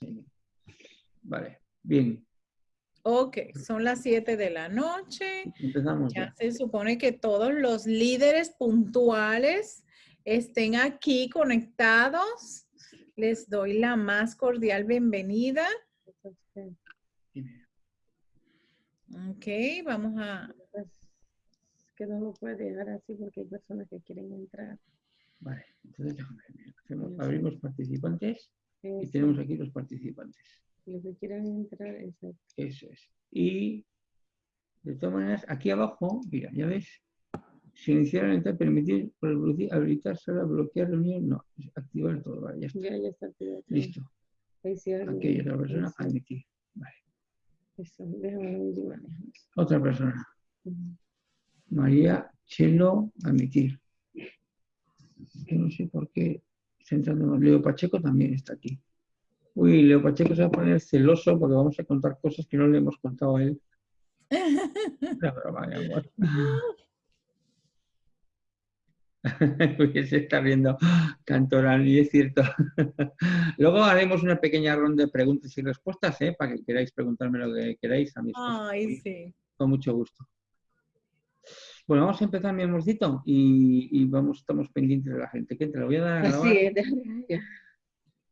Sí. Vale, bien. Ok, son las 7 de la noche. Empezamos Ya ya. se supone que todos los líderes puntuales estén aquí conectados. Les doy la más cordial bienvenida. Ok, vamos a... Pues, que no lo puede dejar así porque hay personas que quieren entrar. Vale, entonces déjame abrimos participantes y tenemos aquí los participantes. Los que quieran entrar, exacto. Eso es. Y de todas maneras, aquí abajo, mira, ya ves, si iniciar permitir, reproducir, habilitar, sala, bloquear reunión, no, activar todo, vale, ya está. Ya, ya está. activado. Listo. Hay otra persona, eso, admitir. Vale. eso, déjame ver. Otra persona. María Chelo, admitir. No sé por qué, Leo Pacheco también está aquí. Uy, Leo Pacheco se va a poner celoso porque vamos a contar cosas que no le hemos contado a él. Una broma, mi amor. Se está viendo Cantoral, y es cierto. Luego haremos una pequeña ronda de preguntas y respuestas, ¿eh? para que queráis preguntarme lo que queráis a mí. Ay, sí. Con mucho gusto. Bueno, vamos a empezar, mi amorcito, y, y vamos, estamos pendientes de la gente. ¿Qué te lo voy a dar a grabar? Así es, déjame- ya.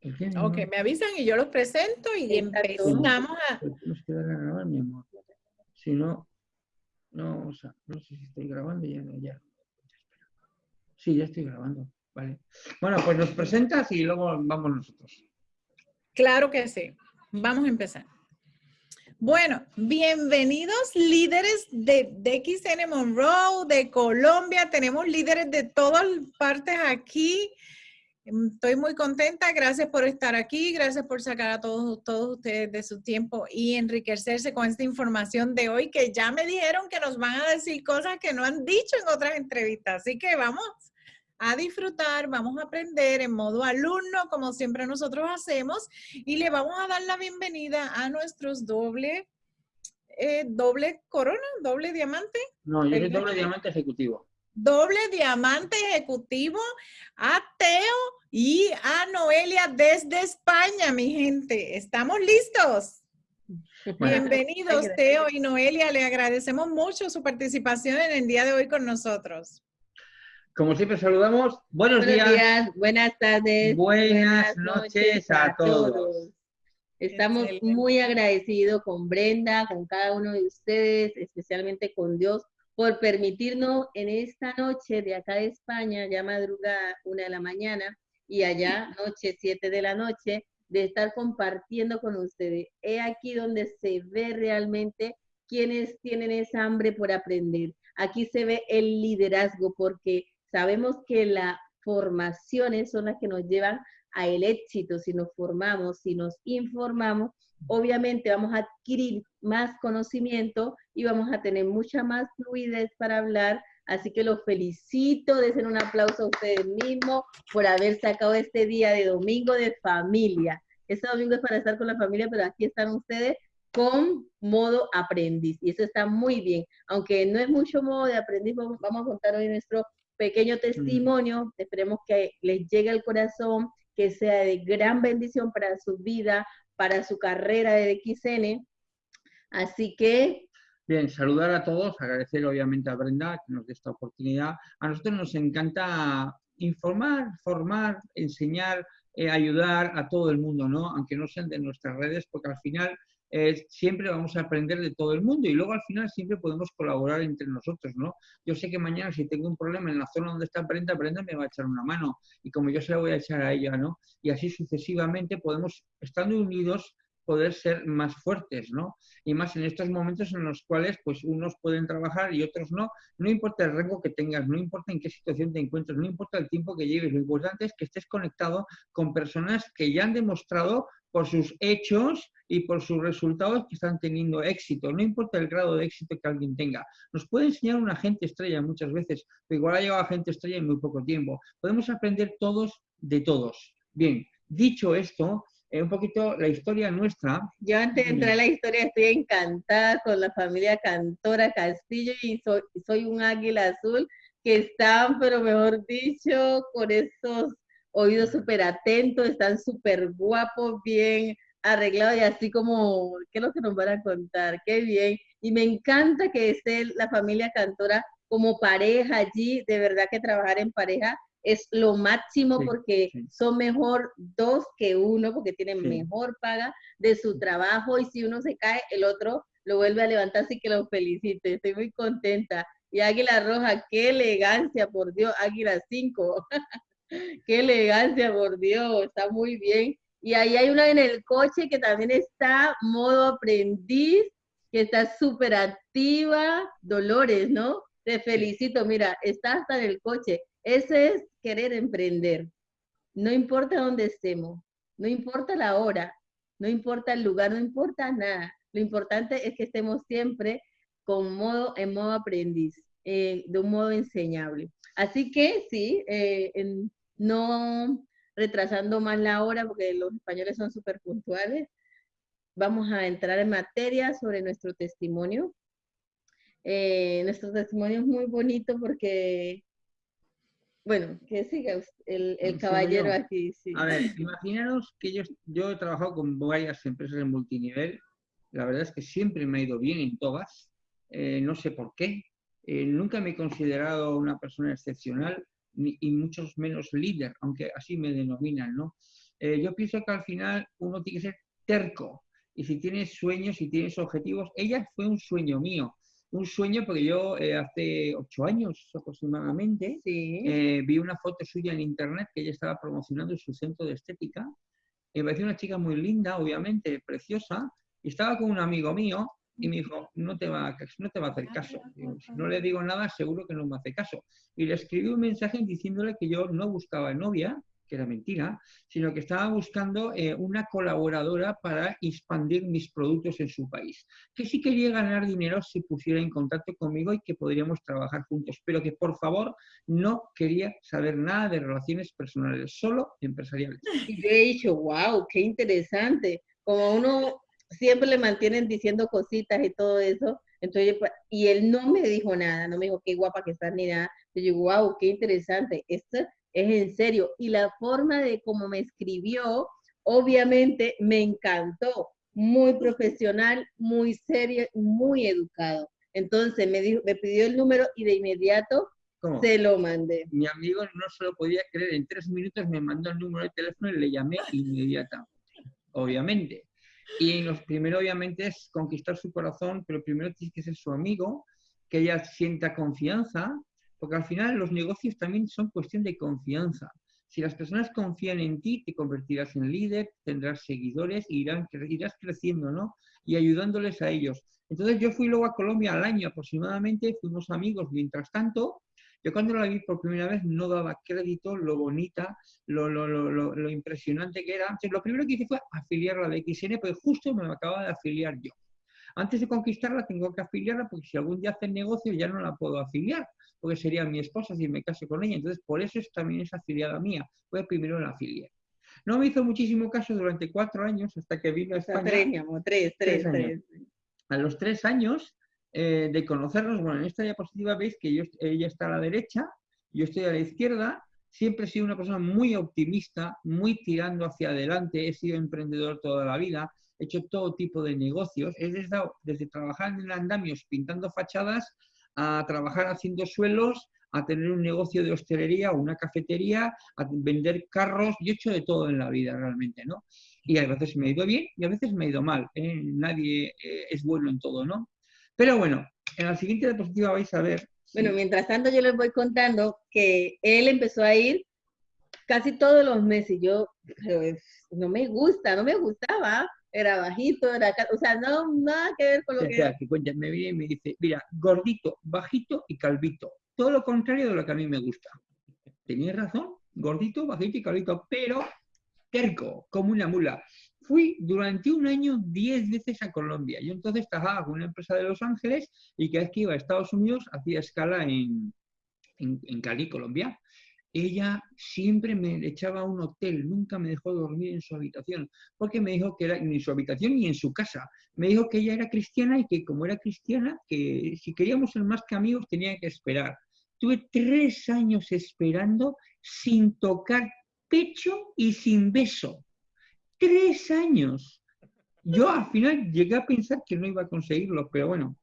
¿Por qué, mi Ok, me avisan y yo los presento y empezamos a... Pues Tienes que darle a grabar, mi amor. Si no, no, vamos a, no sé si estoy grabando ya, no, ya. Sí, ya estoy grabando, vale. Bueno, pues nos presentas y luego vamos nosotros. Claro que sí. Vamos a empezar. Bueno, bienvenidos líderes de, de XN Monroe, de Colombia. Tenemos líderes de todas partes aquí. Mm, Estoy muy contenta. Gracias por estar aquí. Gracias por sacar a todos, todos ustedes de su tiempo y enriquecerse con esta información de hoy que ya me dijeron que nos van a decir cosas que no han dicho en otras entrevistas. Así que vamos a disfrutar, vamos a aprender en modo alumno, como siempre nosotros hacemos, y le vamos a dar la bienvenida a nuestros doble, eh, doble corona, doble diamante, No, yo soy doble diamante ejecutivo. doble diamante ejecutivo a Teo y a Noelia desde España, mi gente. ¿Estamos listos? Bienvenidos, Teo y Noelia. Le agradecemos mucho su participación en el día de hoy con nosotros. Como siempre saludamos, buenos, Buenos días, días, buenas tardes. buenas noches a todos. Estamos Excelente. muy agradecidos con Brenda, con cada uno de ustedes, especialmente con Dios, por permitirnos en esta noche de acá de España, ya madrugada, una de la mañana, y allá, noche, siete de la noche, de estar compartiendo con ustedes. He aquí donde se ve realmente quienes tienen esa hambre por aprender. Aquí se ve el liderazgo, porque sabemos que las formaciones son las que nos llevan a el éxito, si nos formamos, si nos informamos, obviamente vamos a adquirir más conocimiento y vamos a tener mucha más fluidez para hablar. Así que los felicito, desen un aplauso a ustedes mismos por haber sacado este día de domingo de familia. Este domingo es para estar con la familia, pero aquí están ustedes con modo aprendiz y eso está muy bien. Aunque no es mucho modo de aprendiz, vamos a contar hoy nuestro pequeño testimonio. Esperemos que les llegue al corazón, que sea de gran bendición para su vida, para su carrera de XN. Así que, Bien, saludar a todos, agradecer obviamente a Brenda que nos dé esta oportunidad. A nosotros nos encanta informar, formar, enseñar, eh, ayudar a todo el mundo, ¿no? Aunque no sean de nuestras redes, porque al final siempre vamos a aprender de todo el mundo y luego al final siempre podemos colaborar entre nosotros, ¿no? Yo sé que mañana si tengo un problema en la zona donde está Brenda, Brenda me va a echar una mano y como yo se la voy a echar a ella, ¿no? Y así sucesivamente podemos, estando unidos, poder ser más fuertes, ¿no? Y más en estos momentos en los cuales pues unos pueden trabajar y otros no, no importa el rango que tengas, no importa en qué situación te encuentres, no importa el tiempo que lleves, lo importante es que estés conectado con personas que ya han demostrado por sus hechos y por sus resultados que están teniendo éxito, no importa el grado de éxito que alguien tenga. Nos puede enseñar un agente estrella muchas veces, pero igual ha llegado agente estrella en muy poco tiempo. Podemos aprender todos de todos. Bien, dicho esto, eh, un poquito la historia nuestra, yo antes de entrar a la historia estoy encantada con la familia Cantora Castillo y soy, soy un águila azul que están, pero mejor dicho, con esos oídos súper atentos, están súper guapos, bien arreglado y así como, ¿qué es lo que nos van a contar? Qué bien. Y me encanta que esté la familia Cantora como pareja allí, de verdad que trabajar en pareja es lo máximo porque son mejor dos que uno, porque tienen mejor paga de su trabajo y si uno se cae, el otro lo vuelve a levantar, así que lo felicite. Estoy muy contenta. Y Águila Roja, qué elegancia, por Dios, Águila 5. qué elegancia, por Dios, está muy bien. Y ahí hay una en el coche que también está modo aprendiz, que está súper activa. Dolores, ¿no? Te felicito, mira, está hasta en el coche. Ese es querer emprender. No importa dónde estemos, no importa la hora, no importa el lugar, no importa nada. Lo importante es que estemos siempre con modo, en modo aprendiz, eh, de un modo enseñable. Así que sí, eh, no retrasando más la hora, porque los españoles son súper puntuales, vamos a entrar en materia sobre nuestro testimonio. Eh, nuestro testimonio es muy bonito porque, bueno, que siga el, el caballero aquí. A ver, imaginaros que yo, yo he trabajado con varias empresas en multinivel, la verdad es que siempre me ha ido bien en todas, eh, no sé por qué, eh, nunca me he considerado una persona excepcional, y muchos menos líder, aunque así me denominan, ¿no? Eh, yo pienso que al final uno tiene que ser terco, y si tienes sueños, y tienes objetivos, ella fue un sueño mío, un sueño porque yo eh, hace ocho años aproximadamente eh, vi una foto suya en internet que ella estaba promocionando en su centro de estética. Me pareció una chica muy linda, obviamente, preciosa, y estaba con un amigo mío y me dijo, no te va, no te va a hacer caso. si no le digo nada, seguro que no me hace caso. Y le escribí un mensaje diciéndole que yo no buscaba novia, que era mentira, sino que estaba buscando eh, una colaboradora para expandir mis productos en su país. Que si quería ganar dinero se pusiera en contacto conmigo y que podríamos trabajar juntos, pero que por favor no quería saber nada de relaciones personales, solo empresariales. Y yo he dicho, wow, qué interesante. Como uno siempre le mantienen diciendo cositas y todo eso. Entonces, pues, y él no me dijo nada, no me dijo qué guapa que estás ni nada. Yo digo, wow, qué interesante, esto es en serio. Y la forma de cómo me escribió, obviamente me encantó. Muy profesional, muy serio, muy educado. Entonces me, dijo, me pidió el número y de inmediato se lo mandé. Mi amigo no se lo podía creer. En tres minutos me mandó el número de teléfono y le llamé inmediatamente. Obviamente. Y los primero, obviamente, es conquistar su corazón, pero primero tienes que ser su amigo, que ella sienta confianza, porque al final los negocios también son cuestión de confianza. Si las personas confían en ti, te convertirás en líder, tendrás seguidores e irán, irás creciendo, ¿no? Y ayudándoles a ellos. Entonces yo fui luego a Colombia al año aproximadamente, fuimos amigos mientras tanto, yo cuando la vi por primera vez no daba crédito lo bonita, lo, lo, lo, lo impresionante que era. Entonces, lo primero que hice fue afiliarla de XN, porque justo me acaba de afiliar yo. Antes de conquistarla tengo que afiliarla porque si algún día hacen negocio ya no la puedo afiliar, porque sería mi esposa si me caso con ella. Entonces, por eso es, también es afiliada mía. Fue primero la afilié. No me hizo muchísimo caso durante cuatro años hasta que vino a España. Tres, tres, tres, A los tres años eh, de conocernos, bueno, en esta diapositiva veis que yo, ella está a la derecha, yo estoy a la izquierda, siempre he sido una persona muy optimista, muy tirando hacia adelante, he sido emprendedor toda la vida, he hecho todo tipo de negocios, he desde, desde trabajar en andamios pintando fachadas a trabajar haciendo suelos, a tener un negocio de hostelería o una cafetería, a vender carros, yo he hecho de todo en la vida realmente, ¿no? Y a veces me ha ido bien y a veces me ha ido mal, ¿eh? nadie eh, es bueno en todo, ¿no? Pero bueno, en la siguiente diapositiva vais a ver. Bueno, mientras tanto yo les voy contando que él empezó a ir casi todos los meses. Yo, no me gusta, no me gustaba. Era bajito, era, o sea, no, nada que ver con lo que... que cuenta, me viene y me dice, mira, gordito, bajito y calvito. Todo lo contrario de lo que a mí me gusta. Tenías razón, gordito, bajito y calvito, pero terco, como una mula fui durante un año 10 veces a Colombia. Yo entonces trabajaba con una empresa de Los Ángeles y cada vez que iba a Estados Unidos hacía escala en, en, Cali, Colombia. Ella siempre me echaba a un hotel, nunca me dejó dormir en su habitación, porque me dijo que era ni en su habitación ni en su casa. Me dijo que ella era cristiana y que como era cristiana, que si queríamos ser más que amigos tenía que esperar. Tuve tres años esperando sin tocar pecho y sin beso tres años yo al final llegué a pensar que no iba a conseguirlo, pero bueno,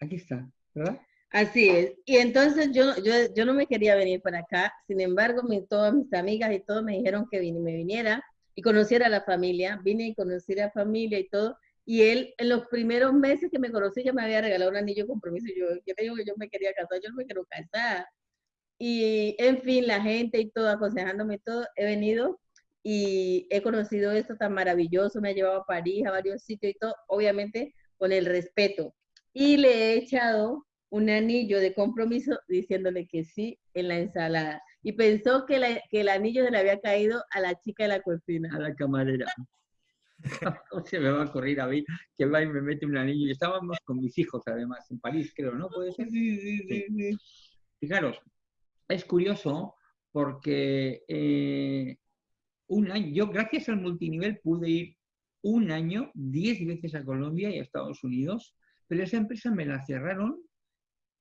aquí está, ¿verdad? Así es. Y entonces yo, yo, yo no me quería venir para acá. Sin embargo, mi, todas mis amigas y todo me dijeron que vine, me viniera y conociera a la familia. Vine y conocí a la familia y todo. Y él, en los primeros meses que me conocí, ya me había regalado un anillo de compromiso. Yo, yo digo que yo me quería casar, yo me quiero casar. Y, en fin, la gente y todo, aconsejándome todo, he venido y he conocido esto tan maravilloso. Me ha llevado a París, a varios sitios y todo, obviamente con el respeto. Y le he echado un anillo de compromiso diciéndole que sí en la ensalada. Y pensó que, que el anillo se le había caído a la chica de la cocina. A la camarera. ¿Cómo se me va a correr a mí que va y me mete un anillo? Y estábamos con mis hijos, además, en París, creo, ¿no? ¿Puede ser? Sí, sí, sí. Fijaros, es curioso porque eh, un año, yo gracias al multinivel pude ir un año, diez veces a Colombia y a Estados Unidos, pero esa empresa me la cerraron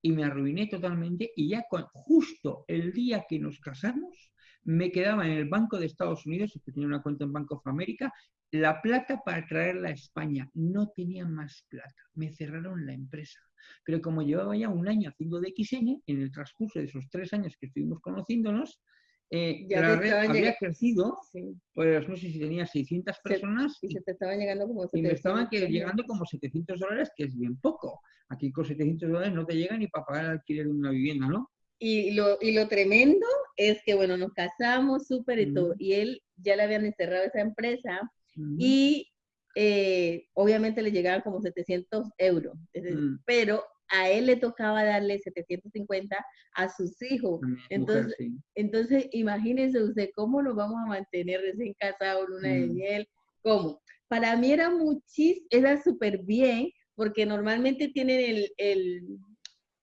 y me arruiné totalmente y ya justo el día que nos casamos me quedaba en el Banco de Estados Unidos, que tenía una cuenta en Banco of America, la plata para traerla a España. No tenía más plata, me cerraron la empresa. Pero como llevaba ya un año haciendo de XN, en el transcurso de esos tres años que estuvimos conociéndonos, eh, ya la red había crecido, pues no sé si tenía 600 personas. Y, se te estaban llegando como 700 Y me estaban llegando como 700 dólares, que es bien poco. Aquí con 700 dólares no te llega ni para pagar el alquiler de una vivienda, ¿no? Y lo, y lo tremendo es que, bueno, nos casamos súper y todo, y él ya le habían encerrado esa empresa y eh, obviamente le llegaban como 700 euros, mm. pero a él le tocaba darle 750 a sus hijos. Entonces, entonces imagínense usted cómo nos vamos a mantener recién casados, luna de mm. miel, cómo. Para mí era muchísimo, era súper bien, porque normalmente tienen el, el,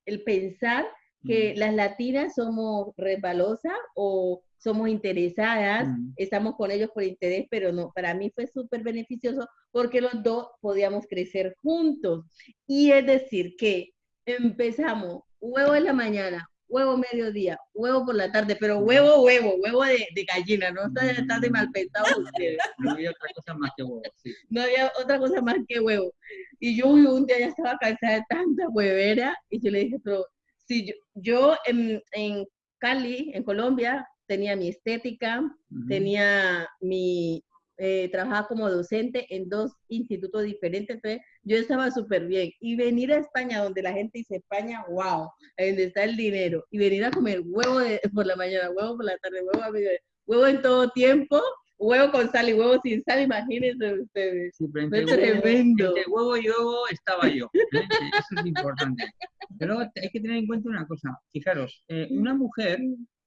el pensar que mm. las latinas somos resbalosas o somos interesadas, mm. estamos con ellos por interés, pero no, para mí fue súper beneficioso porque los dos podíamos crecer juntos. Y es decir, que empezamos huevo en la mañana, huevo mediodía, huevo por la tarde, pero huevo, huevo, huevo de, de gallina, no está, de mal pensado ustedes. No había otra cosa más que huevo, sí. No había otra cosa más que huevo. Y yo un día ya estaba cansada de tanta huevera y yo le dije, pero si yo, yo en, en Cali, en Colombia, tenía mi estética, tenía mi, eh, trabajaba como docente en dos institutos diferentes, entonces yo estaba súper bien. Y venir a España, donde la gente dice España, wow, donde está el dinero, y venir a comer huevo por la mañana, huevo por la tarde, huevo a huevo en todo tiempo, huevo con sal y huevo sin sal, imagínense ustedes. Fue tremendo. Huevo, huevo y huevo estaba yo. ¿eh? Eso es importante. Pero hay que tener en cuenta una cosa. Fijaros, eh, una mujer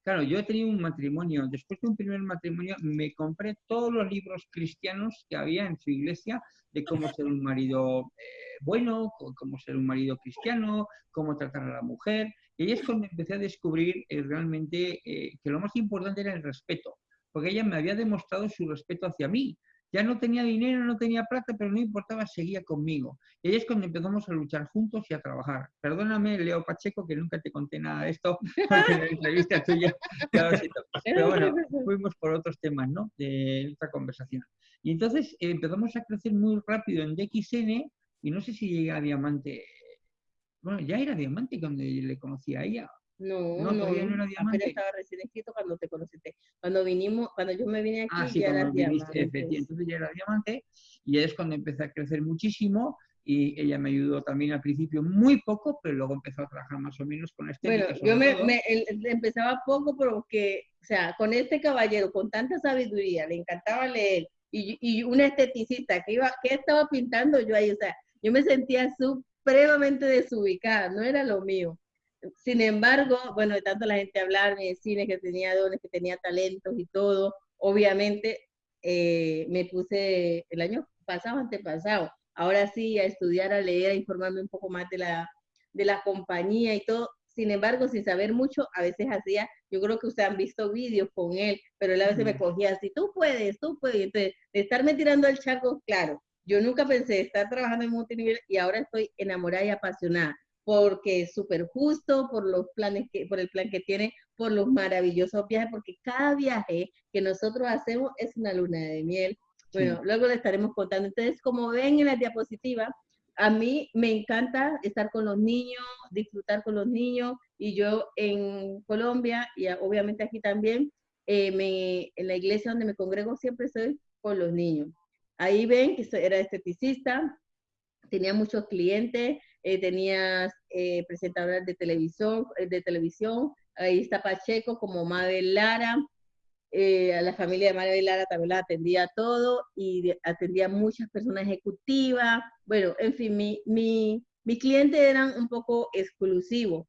Claro, yo he tenido un matrimonio, después de un primer matrimonio me compré todos los libros cristianos que había en su iglesia de cómo ser un marido eh, bueno, cómo ser un marido cristiano, cómo tratar a la mujer. Y es cuando empecé a descubrir eh, realmente eh, que lo más importante era el respeto, porque ella me había demostrado su respeto hacia mí. Ya no tenía dinero, no tenía plata, pero no importaba, seguía conmigo. Y ahí es cuando empezamos a luchar juntos y a trabajar. Perdóname, Leo Pacheco, que nunca te conté nada de esto, porque en la entrevista tuya, pero bueno, fuimos por otros temas, ¿no? De otra conversación. Y entonces eh, empezamos a crecer muy rápido en DXN, y no sé si llega a diamante. Bueno, ya era diamante cuando le conocí a ella, no, no, no, no era diamante. estaba recién escrito cuando te conociste. Cuando vinimos, cuando yo me vine aquí, ah, sí, ya era diamante. Entonces ya era diamante y es cuando empecé a crecer muchísimo y ella me ayudó también al principio muy poco, pero luego empezó a trabajar más o menos con este. Bueno, yo me, me empezaba poco, pero que, o sea, con este caballero, con tanta sabiduría, le encantaba leer y, y una esteticista que iba, que estaba pintando yo ahí, o sea, yo me sentía supremamente desubicada, no era lo mío. Sin embargo, bueno, de tanto la gente hablar, de cine, que tenía dones, que tenía talentos y todo, obviamente eh, me puse el año pasado, antepasado, ahora sí a estudiar, a leer, a informarme un poco más de la, de la compañía y todo. Sin embargo, sin saber mucho, a veces hacía, yo creo que ustedes han visto vídeos con él, pero él a veces me cogía así, tú puedes, tú puedes. Entonces, de estarme tirando al chaco, claro, yo nunca pensé estar trabajando en multinivel y ahora estoy enamorada y apasionada porque es súper justo, por los planes que, por el plan que tiene, por los maravillosos viajes, porque cada viaje que nosotros hacemos es una luna de miel. Bueno, luego le estaremos contando. Entonces, como ven en la diapositiva, a mí me encanta estar con los niños, disfrutar con los niños, y yo en Colombia, y obviamente aquí también, eh, me, en la iglesia donde me congrego siempre estoy con los niños. Ahí ven que era esteticista, tenía muchos clientes, eh, tenía eh, presentadoras de televisión, eh, de televisión, ahí está Pacheco como Mabel Lara, eh, a la familia de Mabel Lara también la atendía todo y atendía muchas personas ejecutivas, bueno, en fin, mi, mi, mi cliente eran un poco exclusivos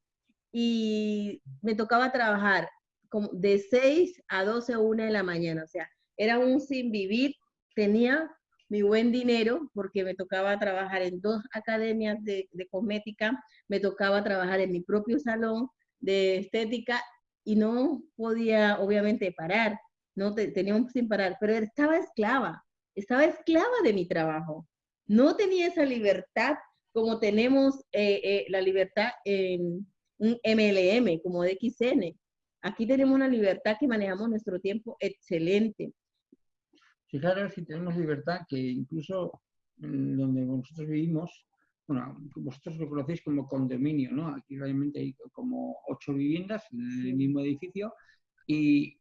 y me tocaba trabajar como de 6 a 12 o 1 de la mañana, o sea, era un sin vivir, tenía mi buen dinero porque me tocaba trabajar en dos academias de, cosmética, me tocaba trabajar en mi propio salón de estética y no podía obviamente parar, no teníamos sin parar, pero estaba esclava, estaba esclava de mi trabajo. No tenía esa libertad como tenemos eh, eh, la libertad en un MLM, como de XN. Aquí tenemos una libertad que manejamos nuestro tiempo excelente. Fijaros si tenemos libertad, que incluso donde nosotros vivimos, bueno, vosotros lo conocéis como condominio, ¿no? Aquí realmente hay como ocho viviendas en el mismo edificio y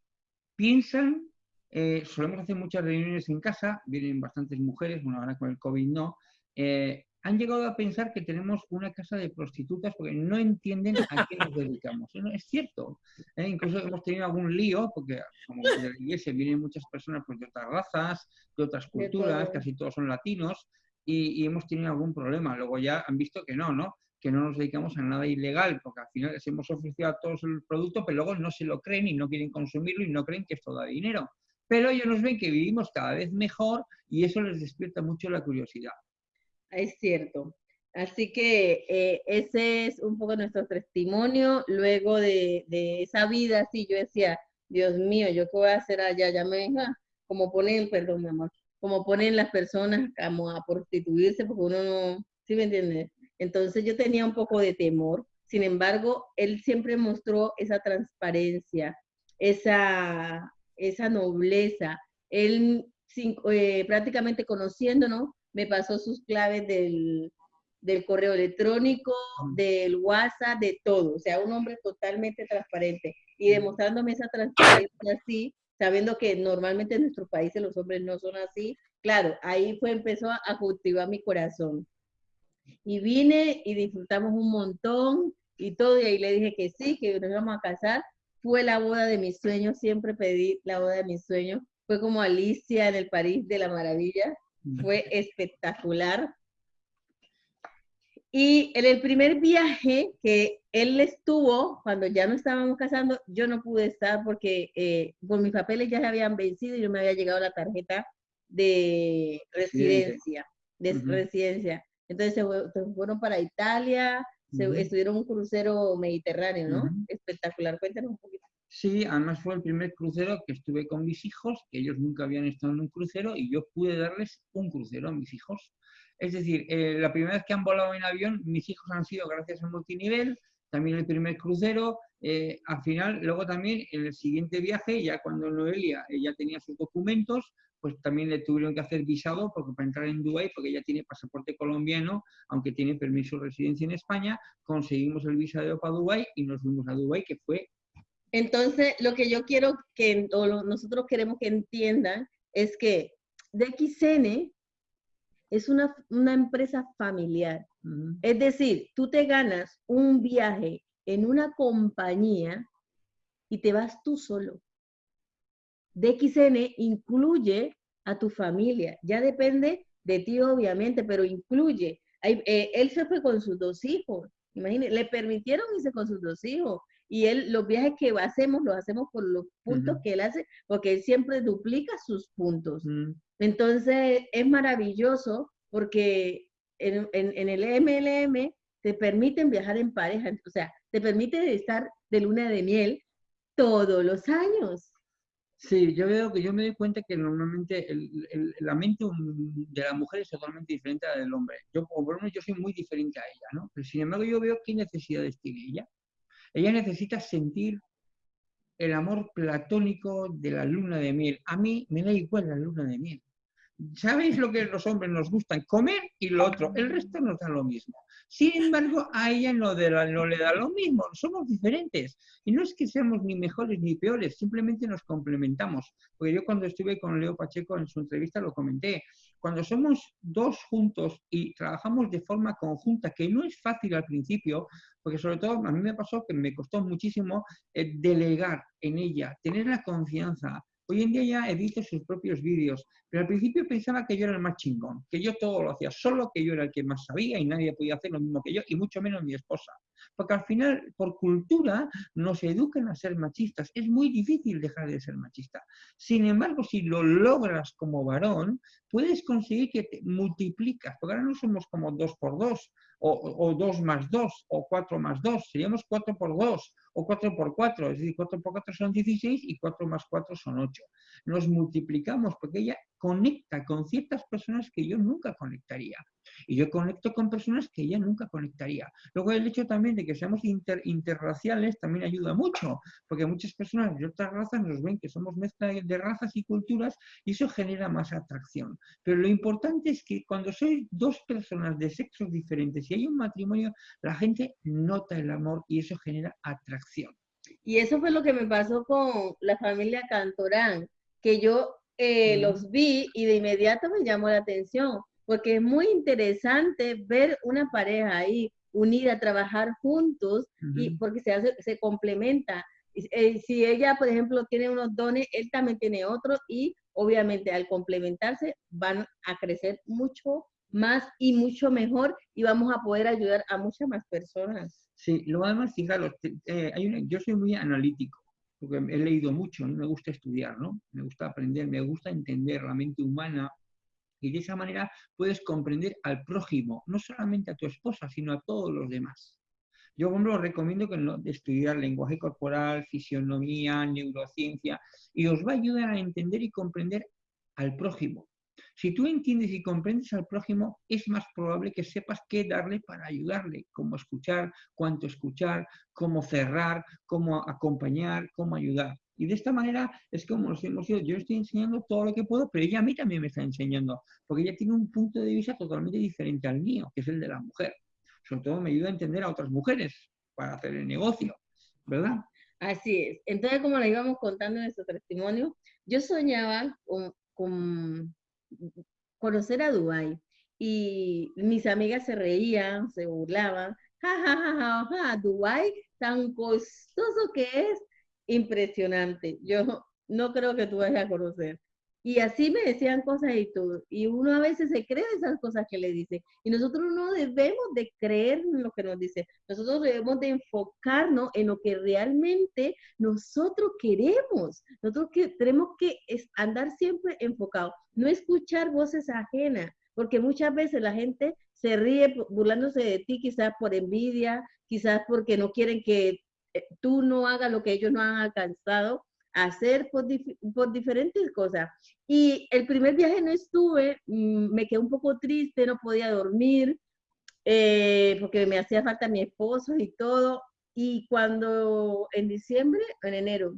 piensan, eh, solemos hacer muchas reuniones en casa, vienen bastantes mujeres, bueno, ahora con el COVID no, eh, han llegado a pensar que tenemos una casa de prostitutas porque no entienden a qué nos dedicamos. es cierto. ¿eh? Incluso hemos tenido algún lío, porque como de la iglesia vienen muchas personas pues, de otras razas, de otras culturas, casi todos son latinos, y, hemos tenido algún problema. Luego ya han visto que no, ¿no? Que no nos dedicamos a nada ilegal, porque al final les hemos ofrecido a todos el producto, pero luego no se lo creen y no quieren consumirlo y no creen que esto da dinero. Pero ellos nos ven que vivimos cada vez mejor y eso les despierta mucho la curiosidad. Es cierto. Así que eh, ese es un poco nuestro testimonio. Luego de, esa vida, sí, yo decía, Dios mío, ¿yo qué voy a hacer allá? Ya me venga, como ponen, perdón, mi amor, como ponen las personas como a prostituirse, porque uno no, ¿sí me entiendes? Entonces yo tenía un poco de temor. Sin embargo, él siempre mostró esa transparencia, esa, esa nobleza. Él eh, prácticamente conociéndonos, me pasó sus claves del, correo electrónico, del WhatsApp, de todo. O sea, un hombre totalmente transparente. Y demostrándome esa transparencia así, sabiendo que normalmente en nuestros países los hombres no son así, claro, ahí fue, empezó a, cultivar mi corazón. Y vine y disfrutamos un montón y todo, y ahí le dije que sí, que nos íbamos a casar. Fue la boda de mis sueños, siempre pedí la boda de mis sueños. Fue como Alicia en el París de la Maravilla fue espectacular. Y en el primer viaje que él estuvo, cuando ya no estábamos casando, yo no pude estar porque eh, por mis papeles ya se habían vencido y yo me había llegado la tarjeta de residencia, de residencia. Entonces se, fueron para Italia, se, estuvieron un crucero mediterráneo, ¿no? Espectacular. Cuéntanos un poquito. Sí, además fue el primer crucero que estuve con mis hijos, que ellos nunca habían estado en un crucero y yo pude darles un crucero a mis hijos. Es decir, eh, la primera vez que han volado en avión, mis hijos han sido gracias al multinivel, también el primer crucero. Eh, al final, luego también en el siguiente viaje, ya cuando Noelia eh, ya tenía sus documentos, pues también le tuvieron que hacer visado porque para entrar en Dubái, porque ella tiene pasaporte colombiano, aunque tiene permiso de residencia en España, conseguimos el visado para Dubái y nos fuimos a Dubái, que fue entonces, lo que yo quiero que, o nosotros queremos que entiendan, es que DXN es una, empresa familiar. Es decir, tú te ganas un viaje en una compañía y te vas tú solo. DXN incluye a tu familia. Ya depende de ti, obviamente, pero incluye. Eh, él se fue con sus dos hijos. Imagínense, le permitieron irse con sus dos hijos y él, los viajes que hacemos, los hacemos por los puntos que él hace, porque él siempre duplica sus puntos. Mm. Entonces, es maravilloso porque en, en, el MLM te permiten viajar en pareja, o sea, te permite estar de luna de miel todos los años. Sí, yo veo que yo me doy cuenta que normalmente el, la mente de la mujer es totalmente diferente a la del hombre. Yo, por lo menos, yo soy muy diferente a ella, ¿no? Pero sin embargo, yo veo qué necesidades tiene ella. Ella necesita sentir el amor platónico de la luna de miel. A mí me da igual la luna de miel. ¿Sabéis lo que los hombres nos gustan? Comer y lo otro. El resto nos da lo mismo. Sin embargo, a ella no, no le da lo mismo. Somos diferentes. Y no es que seamos ni mejores ni peores, simplemente nos complementamos. Porque yo cuando estuve con Leo Pacheco en su entrevista lo comenté. Cuando somos dos juntos y trabajamos de forma conjunta, que no es fácil al principio, porque sobre todo a mí me pasó que me costó muchísimo eh, delegar en ella, tener la confianza, Hoy en día ya edito sus propios vídeos, pero al principio pensaba que yo era el más chingón, que yo todo lo hacía solo, que yo era el que más sabía y nadie podía hacer lo mismo que yo, y mucho menos mi esposa. Porque al final, por cultura, nos educan a ser machistas. Es muy difícil dejar de ser machista. Sin embargo, si lo logras como varón, puedes conseguir que te multiplicas, porque ahora no somos como dos por dos, o, dos más dos, o cuatro más dos, seríamos cuatro por dos, o 4 por 4, es decir, 4 por 4 son 16 y 4 más 4 son 8. Nos multiplicamos porque ella conecta con ciertas personas que yo nunca conectaría. Y yo conecto con personas que ella nunca conectaría. Luego el hecho también de que seamos interraciales también ayuda mucho, porque muchas personas de otras razas nos ven que somos mezcla de razas y culturas y eso genera más atracción. Pero lo importante es que cuando sois dos personas de sexos diferentes y hay un matrimonio, la gente nota el amor y eso genera atracción. Y eso fue lo que me pasó con la familia Cantorán, que yo eh, los vi y de inmediato me llamó la atención, porque es muy interesante ver una pareja ahí unida a trabajar juntos y porque se hace, se complementa. Eh, si ella, por ejemplo, tiene unos dones, él también tiene otros y obviamente al complementarse van a crecer mucho más y mucho mejor y vamos a poder ayudar a muchas más personas. Sí, lo además, fijaros, eh, hay yo soy muy analítico porque he leído mucho, me gusta estudiar, ¿no? Me gusta aprender, me gusta entender la mente humana y de esa manera puedes comprender al prójimo, no solamente a tu esposa, sino a todos los demás. Yo, por ejemplo, recomiendo que estudiar lenguaje corporal, fisionomía, neurociencia, y os va a ayudar a entender y comprender al prójimo. Si tú entiendes y comprendes al prójimo, es más probable que sepas qué darle para ayudarle, cómo escuchar, cuánto escuchar, cómo cerrar, cómo acompañar, cómo ayudar. Y de esta manera es como nos hemos ido. Yo estoy enseñando todo lo que puedo, pero ella a mí también me está enseñando, porque ella tiene un punto de vista totalmente diferente al mío, que es el de la mujer. Sobre todo me ayuda a entender a otras mujeres para hacer el negocio, ¿verdad? Así es. Entonces, como le íbamos contando en nuestro testimonio, yo soñaba con, con conocer a Dubái. Y mis amigas se reían, se burlaban. Ja, ja, ja, ja, Dubái, tan costoso que es, impresionante. Yo no creo que tú vayas a conocer. Y así me decían cosas y todo. Y uno a veces se cree esas cosas que le dice. Y nosotros no debemos de creer en lo que nos dice. Nosotros debemos de enfocarnos en lo que realmente nosotros queremos. Nosotros que tenemos que andar siempre enfocados. No escuchar voces ajenas. Porque muchas veces la gente se ríe burlándose de ti, quizás por envidia, quizás porque no quieren que eh, tú no hagas lo que ellos no han alcanzado hacer por, por, diferentes cosas. Y el primer viaje no estuve, mm, me quedé un poco triste, no podía dormir, eh, porque me hacía falta mi esposo y todo. Y cuando en diciembre, en enero,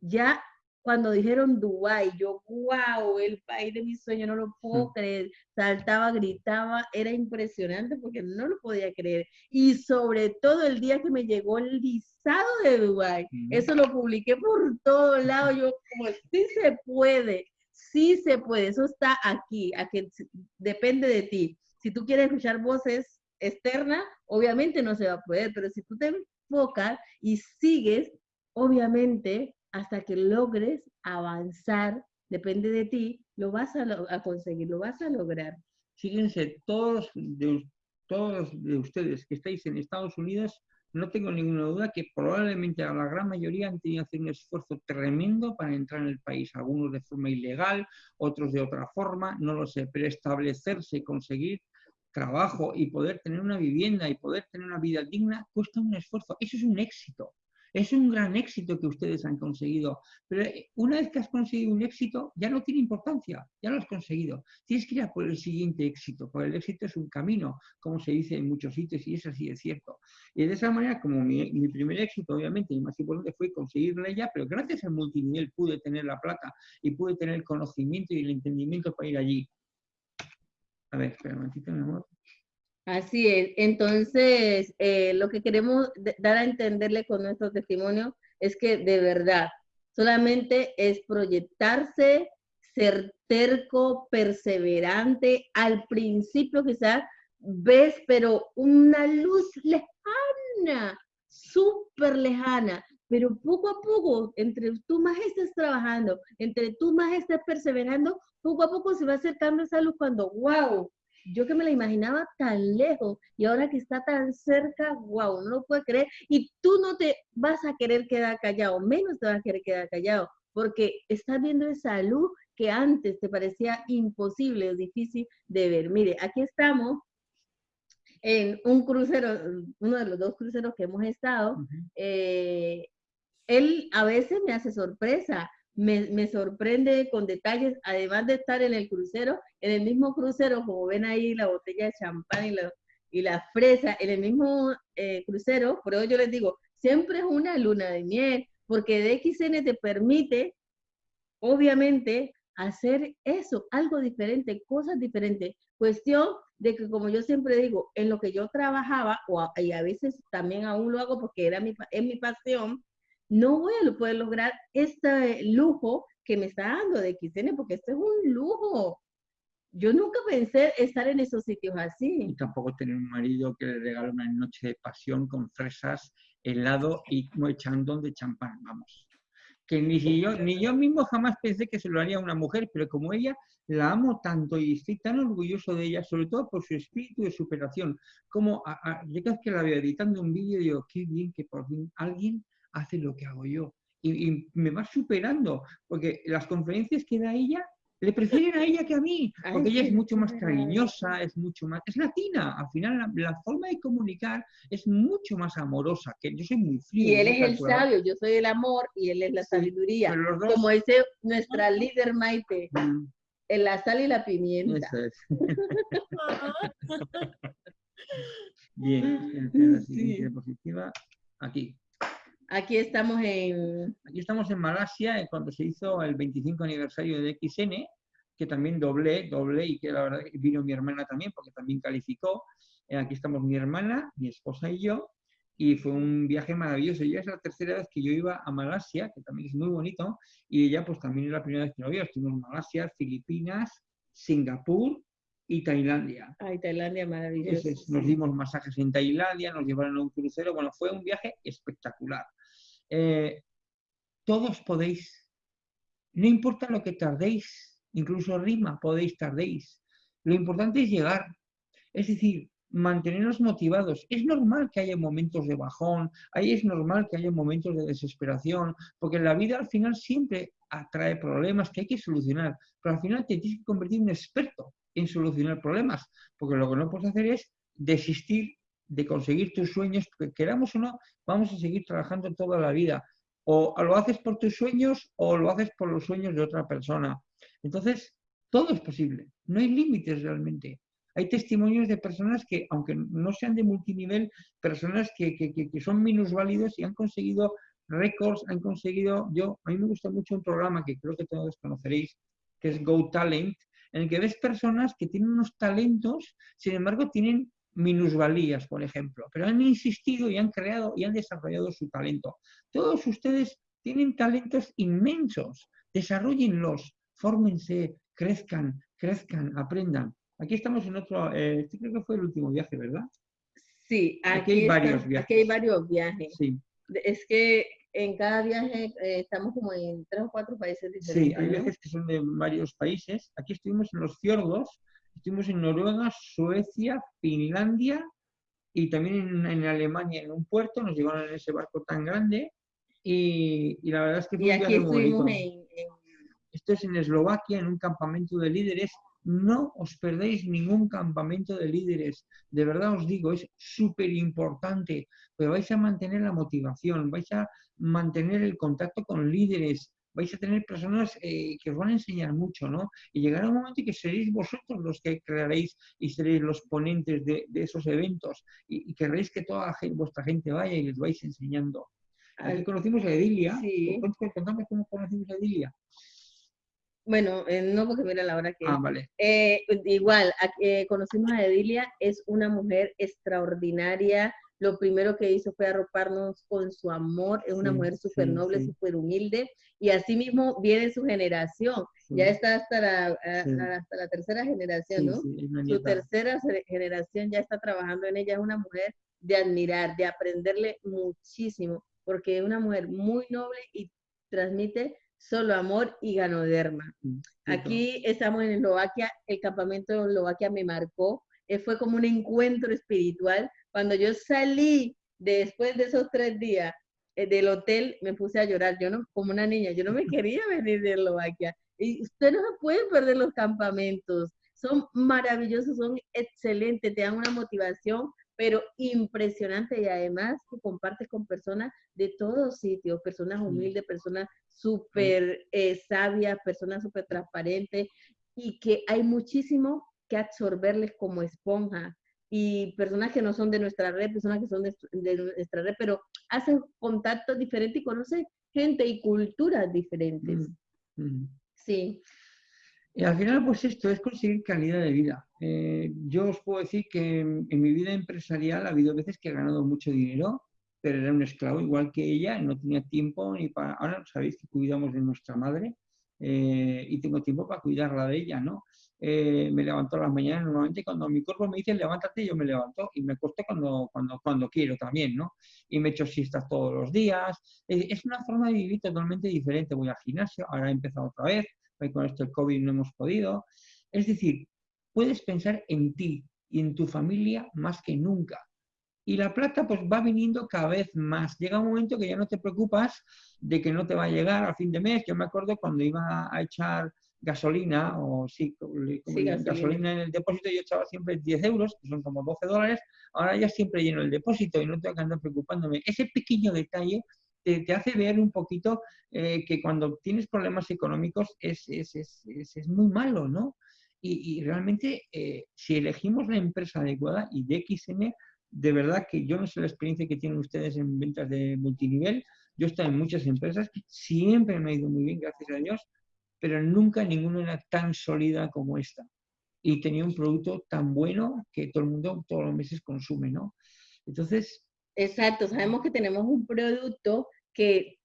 ya cuando dijeron Dubái, yo, wow, el país de mis sueños, no lo puedo creer. Saltaba, gritaba, era impresionante porque no lo podía creer. Y sobre todo el día que me llegó el visado de Dubái, eso lo publiqué por todos lados. Yo, como, sí se puede, sí se puede, eso está aquí, aquí depende de ti. Si tú quieres escuchar voces externas, obviamente no se va a poder, pero si tú te enfocas y sigues, obviamente hasta que logres avanzar, depende de ti, lo vas a, conseguir, lo vas a lograr. Fíjense, todos de, todos de ustedes que estáis en Estados Unidos, no tengo ninguna duda que probablemente la gran mayoría han tenido que hacer un esfuerzo tremendo para entrar en el país, algunos de forma ilegal, otros de otra forma, no lo sé, pero establecerse, conseguir trabajo y poder tener una vivienda y poder tener una vida digna cuesta un esfuerzo. Eso es un éxito. Es un gran éxito que ustedes han conseguido, pero eh, una vez que has conseguido un éxito, ya no tiene importancia, ya lo has conseguido. Tienes que ir a por el siguiente éxito, porque el éxito es un camino, como se dice en muchos sitios, y es así, es cierto. Y de esa manera, como mi, primer éxito, obviamente, y más importante fue conseguirla ya, pero gracias al multinivel pude tener la plata y pude tener el conocimiento y el entendimiento para ir allí. A ver, espera un momentito, mi amor. Así es. Entonces, eh, lo que queremos dar a entenderle con nuestro testimonio es que de verdad, solamente es proyectarse, ser terco, perseverante. Al principio quizás ves, pero una luz lejana, súper lejana, pero poco a poco, entre tú más estés trabajando, entre tú más estés perseverando, poco a poco se va acercando esa luz cuando, wow, yo que me la imaginaba tan lejos y ahora que está tan cerca, wow, no lo puedo creer. Y tú no te vas a querer quedar callado, menos te vas a querer quedar callado, porque estás viendo esa luz que antes te parecía imposible o difícil de ver. Mire, aquí estamos en un crucero, uno de los dos cruceros que hemos estado. Eh, él a veces me hace sorpresa me, sorprende con detalles, además de estar en el crucero, en el mismo crucero, como ven ahí la botella de champán y la, y la fresa, en el mismo eh, crucero, por eso yo les digo, siempre es una luna de miel, porque DXN te permite, obviamente, hacer eso, algo diferente, cosas diferentes. Cuestión de que, como yo siempre digo, en lo que yo trabajaba, o y a veces también aún lo hago porque era mi, es mi pasión, no voy a poder lograr este lujo que me está dando de XN, porque esto es un lujo. Yo nunca pensé estar en esos sitios así. Y tampoco tener un marido que le regale una noche de pasión con fresas, helado y echando de champán, vamos. Que ni yo, ni yo mismo jamás pensé que se lo haría a una mujer, pero como ella la amo tanto y estoy tan orgulloso de ella, sobre todo por su espíritu de superación, como a, yo cada vez que la veo editando un vídeo digo, qué bien que por fin alguien hace lo que hago yo. Y, me va superando, porque las conferencias que da ella, le prefieren a ella que a mí, porque ella es mucho más cariñosa, es mucho más, es latina, al final la, forma de comunicar es mucho más amorosa, que yo soy muy frío. Y él es el sabio, yo soy el amor y él es la sabiduría, como dice nuestra líder Maite, mm. en la sal y la pimienta. Bien, la siguiente diapositiva, aquí. Aquí estamos en... Aquí estamos en Malasia, cuando se hizo el 25 aniversario de XN, que también doblé, doblé, y que la verdad vino mi hermana también, porque también calificó. Eh, aquí estamos mi hermana, mi esposa y yo, y fue un viaje maravilloso. Ya es la tercera vez que yo iba a Malasia, que también es muy bonito, y ella pues también es la primera vez que lo vio. Estuvimos en Malasia, Filipinas, Singapur y Tailandia. Ay, Tailandia maravilloso. nos dimos masajes en Tailandia, nos llevaron a un crucero, bueno, fue un viaje espectacular. Eh, todos podéis, no importa lo que tardéis, incluso rima podéis tardéis, lo importante es llegar, es decir, mantenernos motivados. Es normal que haya momentos de bajón, ahí es normal que haya momentos de desesperación, porque la vida al final siempre atrae problemas que hay que solucionar, pero al final te tienes que convertir en un experto en solucionar problemas, porque lo que no puedes hacer es desistir de conseguir tus sueños, que queramos o no, vamos a seguir trabajando toda la vida. O lo haces por tus sueños o lo haces por los sueños de otra persona. Entonces, todo es posible, no hay límites realmente. Hay testimonios de personas que, aunque no sean de multinivel, personas que, que, que son minusválidos y han conseguido récords, han conseguido, yo, a mí me gusta mucho un programa que creo que todos conoceréis, que es Go Talent, en el que ves personas que tienen unos talentos, sin embargo tienen minusvalías, por ejemplo, pero han insistido y han creado y han desarrollado su talento. Todos ustedes tienen talentos inmensos, desarrollenlos, fórmense, crezcan, crezcan, aprendan. Aquí estamos en otro, eh, este creo que fue el último viaje, ¿verdad? Sí, aquí, hay varios viajes. Aquí hay varios viajes. Sí. Es que en cada viaje eh, estamos como en tres o cuatro países diferentes. Sí, hay viajes que son de varios países. Aquí estuvimos en los fiordos, Estuvimos en Noruega, Suecia, Finlandia y también en, Alemania, en un puerto, nos llevaron en ese barco tan grande y, la verdad es que fue y aquí estuvimos En, Esto es en Eslovaquia, en un campamento de líderes no os perdéis ningún campamento de líderes. De verdad os digo, es súper importante, pero vais a mantener la motivación, vais a mantener el contacto con líderes, vais a tener personas eh, que os van a enseñar mucho, ¿no? Y llegará un momento en que seréis vosotros los que crearéis y seréis los ponentes de, esos eventos y, y, querréis que toda vuestra gente vaya y les vais enseñando. Aquí conocimos a Edilia. Sí. Contame cómo conocimos a Edilia. Bueno, eh, no porque mira la hora que... Ah, vale. Eh, igual, conocimos a Edilia, es una mujer extraordinaria, lo primero que hizo fue arroparnos con su amor, es una mujer súper noble, súper humilde, y así mismo viene su generación, ya está hasta la, hasta la tercera generación, ¿no? su tercera generación ya está trabajando en ella, es una mujer de admirar, de aprenderle muchísimo, porque es una mujer muy noble y transmite solo amor y ganoderma. Aquí estamos en Eslovaquia, el campamento de Eslovaquia me marcó, eh, fue como un encuentro espiritual cuando yo salí después de esos tres días eh, del hotel, me puse a llorar, yo no, como una niña, yo no me quería venir de Eslovaquia. Y usted no se puede perder los campamentos, son maravillosos, son excelentes, te dan una motivación, pero impresionante. Y además que compartes con personas de todos sitios, personas humildes, personas súper eh, sabias, personas súper transparentes y que hay muchísimo que absorberles como esponja y personas que no son de nuestra red, personas que son de, nuestra red, pero hacen contactos diferentes y conocen gente y culturas diferentes. Sí. Y al final, pues esto es conseguir calidad de vida. Eh, yo os puedo decir que en, mi vida empresarial ha habido veces que he ganado mucho dinero, pero era un esclavo igual que ella, no tenía tiempo ni para... Ahora sabéis que cuidamos de nuestra madre eh, y tengo tiempo para cuidarla de ella, ¿no? Eh, me levanto a las mañanas, normalmente cuando mi cuerpo me dice levántate, yo me levanto y me acuesto cuando, cuando, cuando quiero también, ¿no? Y me echo siestas todos los días. Es una forma de vivir totalmente diferente. Voy al gimnasio, ahora he empezado otra vez, con esto el COVID no hemos podido. Es decir, puedes pensar en ti y en tu familia más que nunca. Y la plata pues va viniendo cada vez más. Llega un momento que ya no te preocupas de que no te va a llegar a fin de mes. Yo me acuerdo cuando iba a echar gasolina, o sí, gasolina. en el depósito, yo echaba siempre 10 euros, que son como 12 dólares, ahora ya siempre lleno el depósito y no tengo que andar preocupándome. Ese pequeño detalle te, hace ver un poquito eh, que cuando tienes problemas económicos es, es, es, es muy malo, ¿no? Y, y realmente, eh, si elegimos la empresa adecuada y DXM, de verdad que yo no sé la experiencia que tienen ustedes en ventas de multinivel, yo he estado en muchas empresas, siempre me ha ido muy bien, gracias a Dios, pero nunca ninguna era tan sólida como esta. Y tenía un producto tan bueno que todo el mundo todos los meses consume, ¿no? Entonces... Exacto, sabemos que tenemos un producto que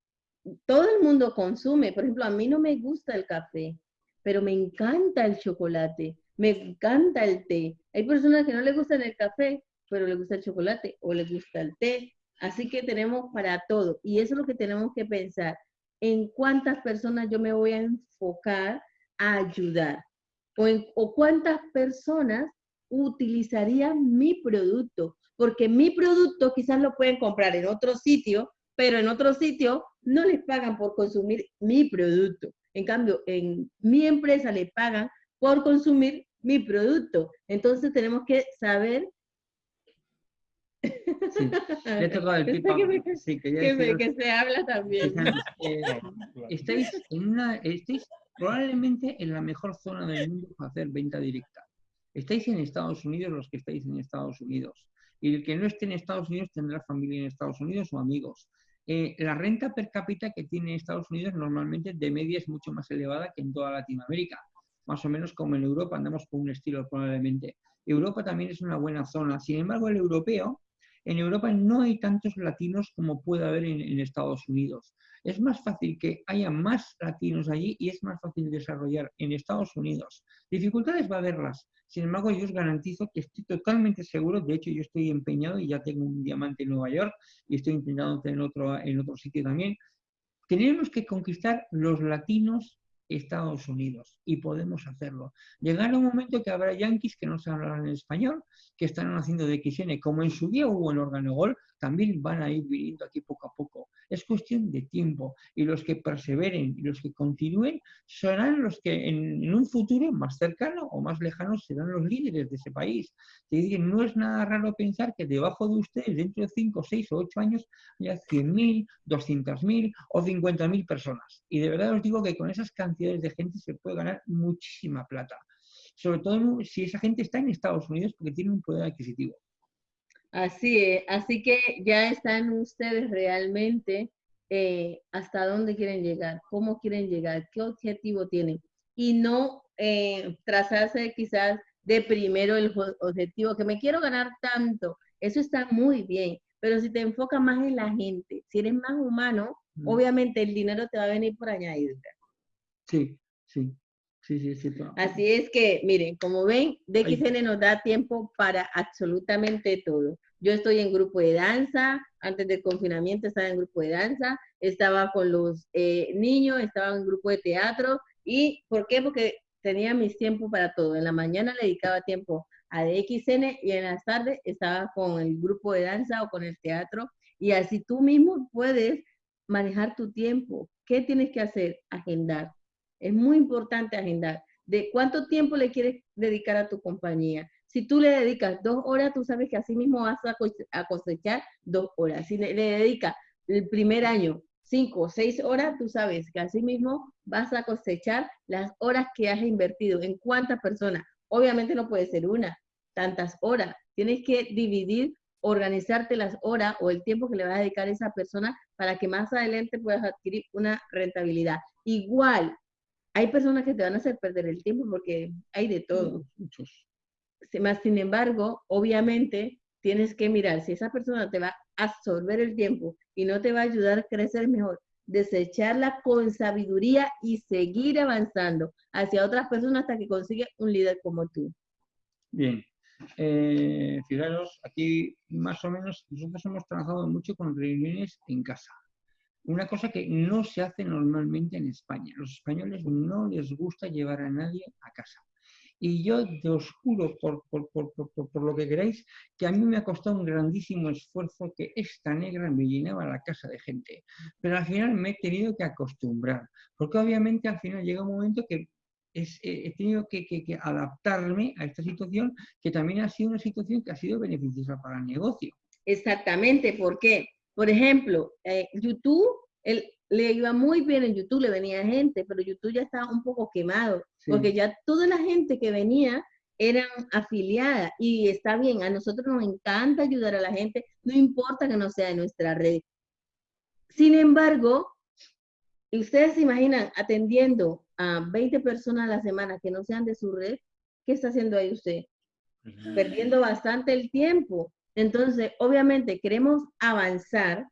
todo el mundo consume. Por ejemplo, a mí no me gusta el café, pero me encanta el chocolate, me encanta el té. Hay personas que no les gusta el café, pero les gusta el chocolate o les gusta el té. Así que tenemos para todo. Y eso es lo que tenemos que pensar en cuántas personas yo me voy a enfocar a ayudar o, en, o cuántas personas utilizarían mi producto, porque mi producto quizás lo pueden comprar en otro sitio, pero en otro sitio no les pagan por consumir mi producto. En cambio, en mi empresa le pagan por consumir mi producto. Entonces tenemos que saber Sí, ya tocado el pipa. Sí, que, ya que, se habla también. Eh, estáis, en una, estáis probablemente en la mejor zona del mundo para hacer venta directa. Estáis en Estados Unidos los que estáis en Estados Unidos. Y el que no esté en Estados Unidos tendrá familia en Estados Unidos o amigos. Eh, la renta per cápita que tiene Estados Unidos normalmente de media es mucho más elevada que en toda Latinoamérica. Más o menos como en Europa andamos con un estilo probablemente. Europa también es una buena zona. Sin embargo, el europeo en Europa no hay tantos latinos como puede haber en, Estados Unidos. Es más fácil que haya más latinos allí y es más fácil desarrollar en Estados Unidos. Dificultades va a haberlas. Sin embargo, yo os garantizo que estoy totalmente seguro, de hecho yo estoy empeñado y ya tengo un diamante en Nueva York y estoy intentando en otro, en otro sitio también. Tenemos que conquistar los latinos Estados Unidos y podemos hacerlo. Llegará un momento que habrá yanquis que no hablarán en español, que estarán haciendo de XN, como en su día hubo en Organogol, también van a ir viniendo aquí poco a poco. Es cuestión de tiempo y los que perseveren y los que continúen serán los que en, un futuro más cercano o más lejano serán los líderes de ese país. no es nada raro pensar que debajo de ustedes dentro de 5, 6 o 8 años haya 100.000, 200.000 o 50.000 personas. Y de verdad os digo que con esas cantidades de gente se puede ganar muchísima plata. Sobre todo si esa gente está en Estados Unidos porque tiene un poder adquisitivo. Así es, así que ya están ustedes realmente eh, hasta dónde quieren llegar, cómo quieren llegar, qué objetivo tienen. Y no eh, trazarse quizás de primero el objetivo, que me quiero ganar tanto, eso está muy bien, pero si te enfocas más en la gente, si eres más humano, obviamente el dinero te va a venir por añadir. Sí, sí. Sí, sí, sí. Así es que, miren, como ven, DXN nos da tiempo para absolutamente todo. Yo estoy en grupo de danza, antes del confinamiento estaba en grupo de danza, estaba con los eh, niños, estaba en grupo de teatro. ¿Y por qué? Porque tenía mis tiempos para todo. En la mañana le dedicaba tiempo a DXN y en las tardes estaba con el grupo de danza o con el teatro. Y así tú mismo puedes manejar tu tiempo. ¿Qué tienes que hacer? Agendar es muy importante agendar. ¿De cuánto tiempo le quieres dedicar a tu compañía? Si tú le dedicas dos horas, tú sabes que así mismo vas a cosechar dos horas. Si le, dedicas el primer año cinco o seis horas, tú sabes que así mismo vas a cosechar las horas que has invertido. ¿En cuántas personas? Obviamente no puede ser una, tantas horas. Tienes que dividir, organizarte las horas o el tiempo que le vas a dedicar a esa persona para que más adelante puedas adquirir una rentabilidad. Igual, hay personas que te van a hacer perder el tiempo porque hay de todo. Muchos. Más sin embargo, obviamente tienes que mirar si esa persona te va a absorber el tiempo y no te va a ayudar a crecer mejor, desecharla con sabiduría y seguir avanzando hacia otras personas hasta que consigue un líder como tú. Bien. Eh, fijaros, aquí más o menos nosotros hemos trabajado mucho con reuniones en casa una cosa que no se hace normalmente en España. Los españoles no les gusta llevar a nadie a casa. Y yo te os juro, por, por, lo que queráis, que a mí me ha costado un grandísimo esfuerzo que esta negra me llenaba la casa de gente. Pero al final me he tenido que acostumbrar, porque obviamente al final llega un momento que eh, he tenido que, que, adaptarme a esta situación, que también ha sido una situación que ha sido beneficiosa para el negocio. Exactamente, ¿por qué? Por ejemplo, eh, YouTube, él, le iba muy bien en YouTube, le venía gente, pero YouTube ya estaba un poco quemado, porque ya toda la gente que venía eran afiliadas y está bien, a nosotros nos encanta ayudar a la gente, no importa que no sea de nuestra red. Sin embargo, ustedes se imaginan atendiendo a 20 personas a la semana que no sean de su red, ¿qué está haciendo ahí usted? Perdiendo bastante el tiempo. Entonces, obviamente queremos avanzar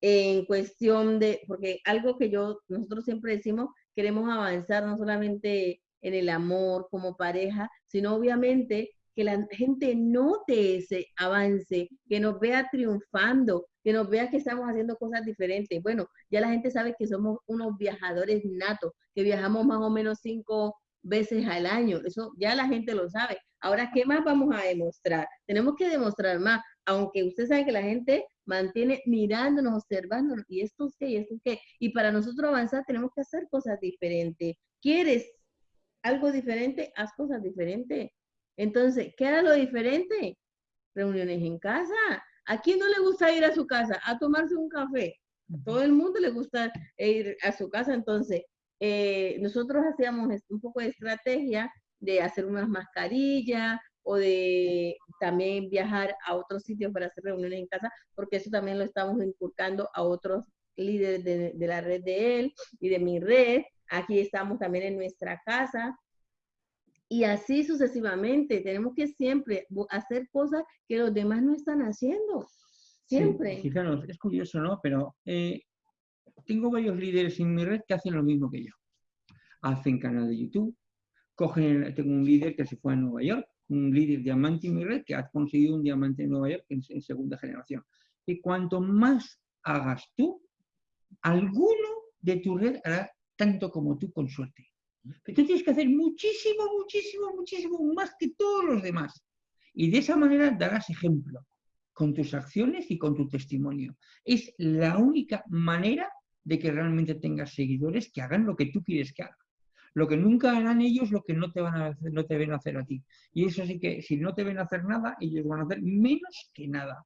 en cuestión de, porque algo que yo, nosotros siempre decimos, queremos avanzar no solamente en el amor como pareja, sino obviamente que la gente note ese avance, que nos vea triunfando, que nos vea que estamos haciendo cosas diferentes. Bueno, ya la gente sabe que somos unos viajadores natos, que viajamos más o menos cinco veces al año. Eso ya la gente lo sabe. Ahora, ¿qué más vamos a demostrar? Tenemos que demostrar más, aunque usted sabe que la gente mantiene mirándonos, observándonos, y esto qué, y esto qué. Y para nosotros avanzar tenemos que hacer cosas diferentes. ¿Quieres algo diferente? Haz cosas diferentes. Entonces, ¿qué era lo diferente? Reuniones en casa. ¿A quién no le gusta ir a su casa a tomarse un café? A todo el mundo le gusta ir a su casa. Entonces, eh, nosotros hacíamos un poco de estrategia de hacer unas mascarillas o de también viajar a otros sitios para hacer reuniones en casa, porque eso también lo estamos inculcando a otros líderes de, de la red de él y de mi red. Aquí estamos también en nuestra casa, y así sucesivamente. Tenemos que siempre hacer cosas que los demás no están haciendo. Siempre. Sí, es curioso, ¿no? Pero eh, tengo varios líderes en mi red que hacen lo mismo que yo. Hacen canal de YouTube, cogen, tengo un líder que se fue a Nueva York, un líder diamante en mi red que ha conseguido un diamante en Nueva York en, segunda generación. Y cuanto más hagas tú, alguno de tu red hará tanto como tú con suerte. Pero tú tienes que hacer muchísimo, muchísimo, muchísimo más que todos los demás. Y de esa manera darás ejemplo con tus acciones y con tu testimonio. Es la única manera de que realmente tengas seguidores que hagan lo que tú quieres que hagan. Lo que nunca harán ellos, lo que no te van a hacer, no te ven a hacer a ti. Y eso sí que, si no te ven a hacer nada, ellos van a hacer menos que nada.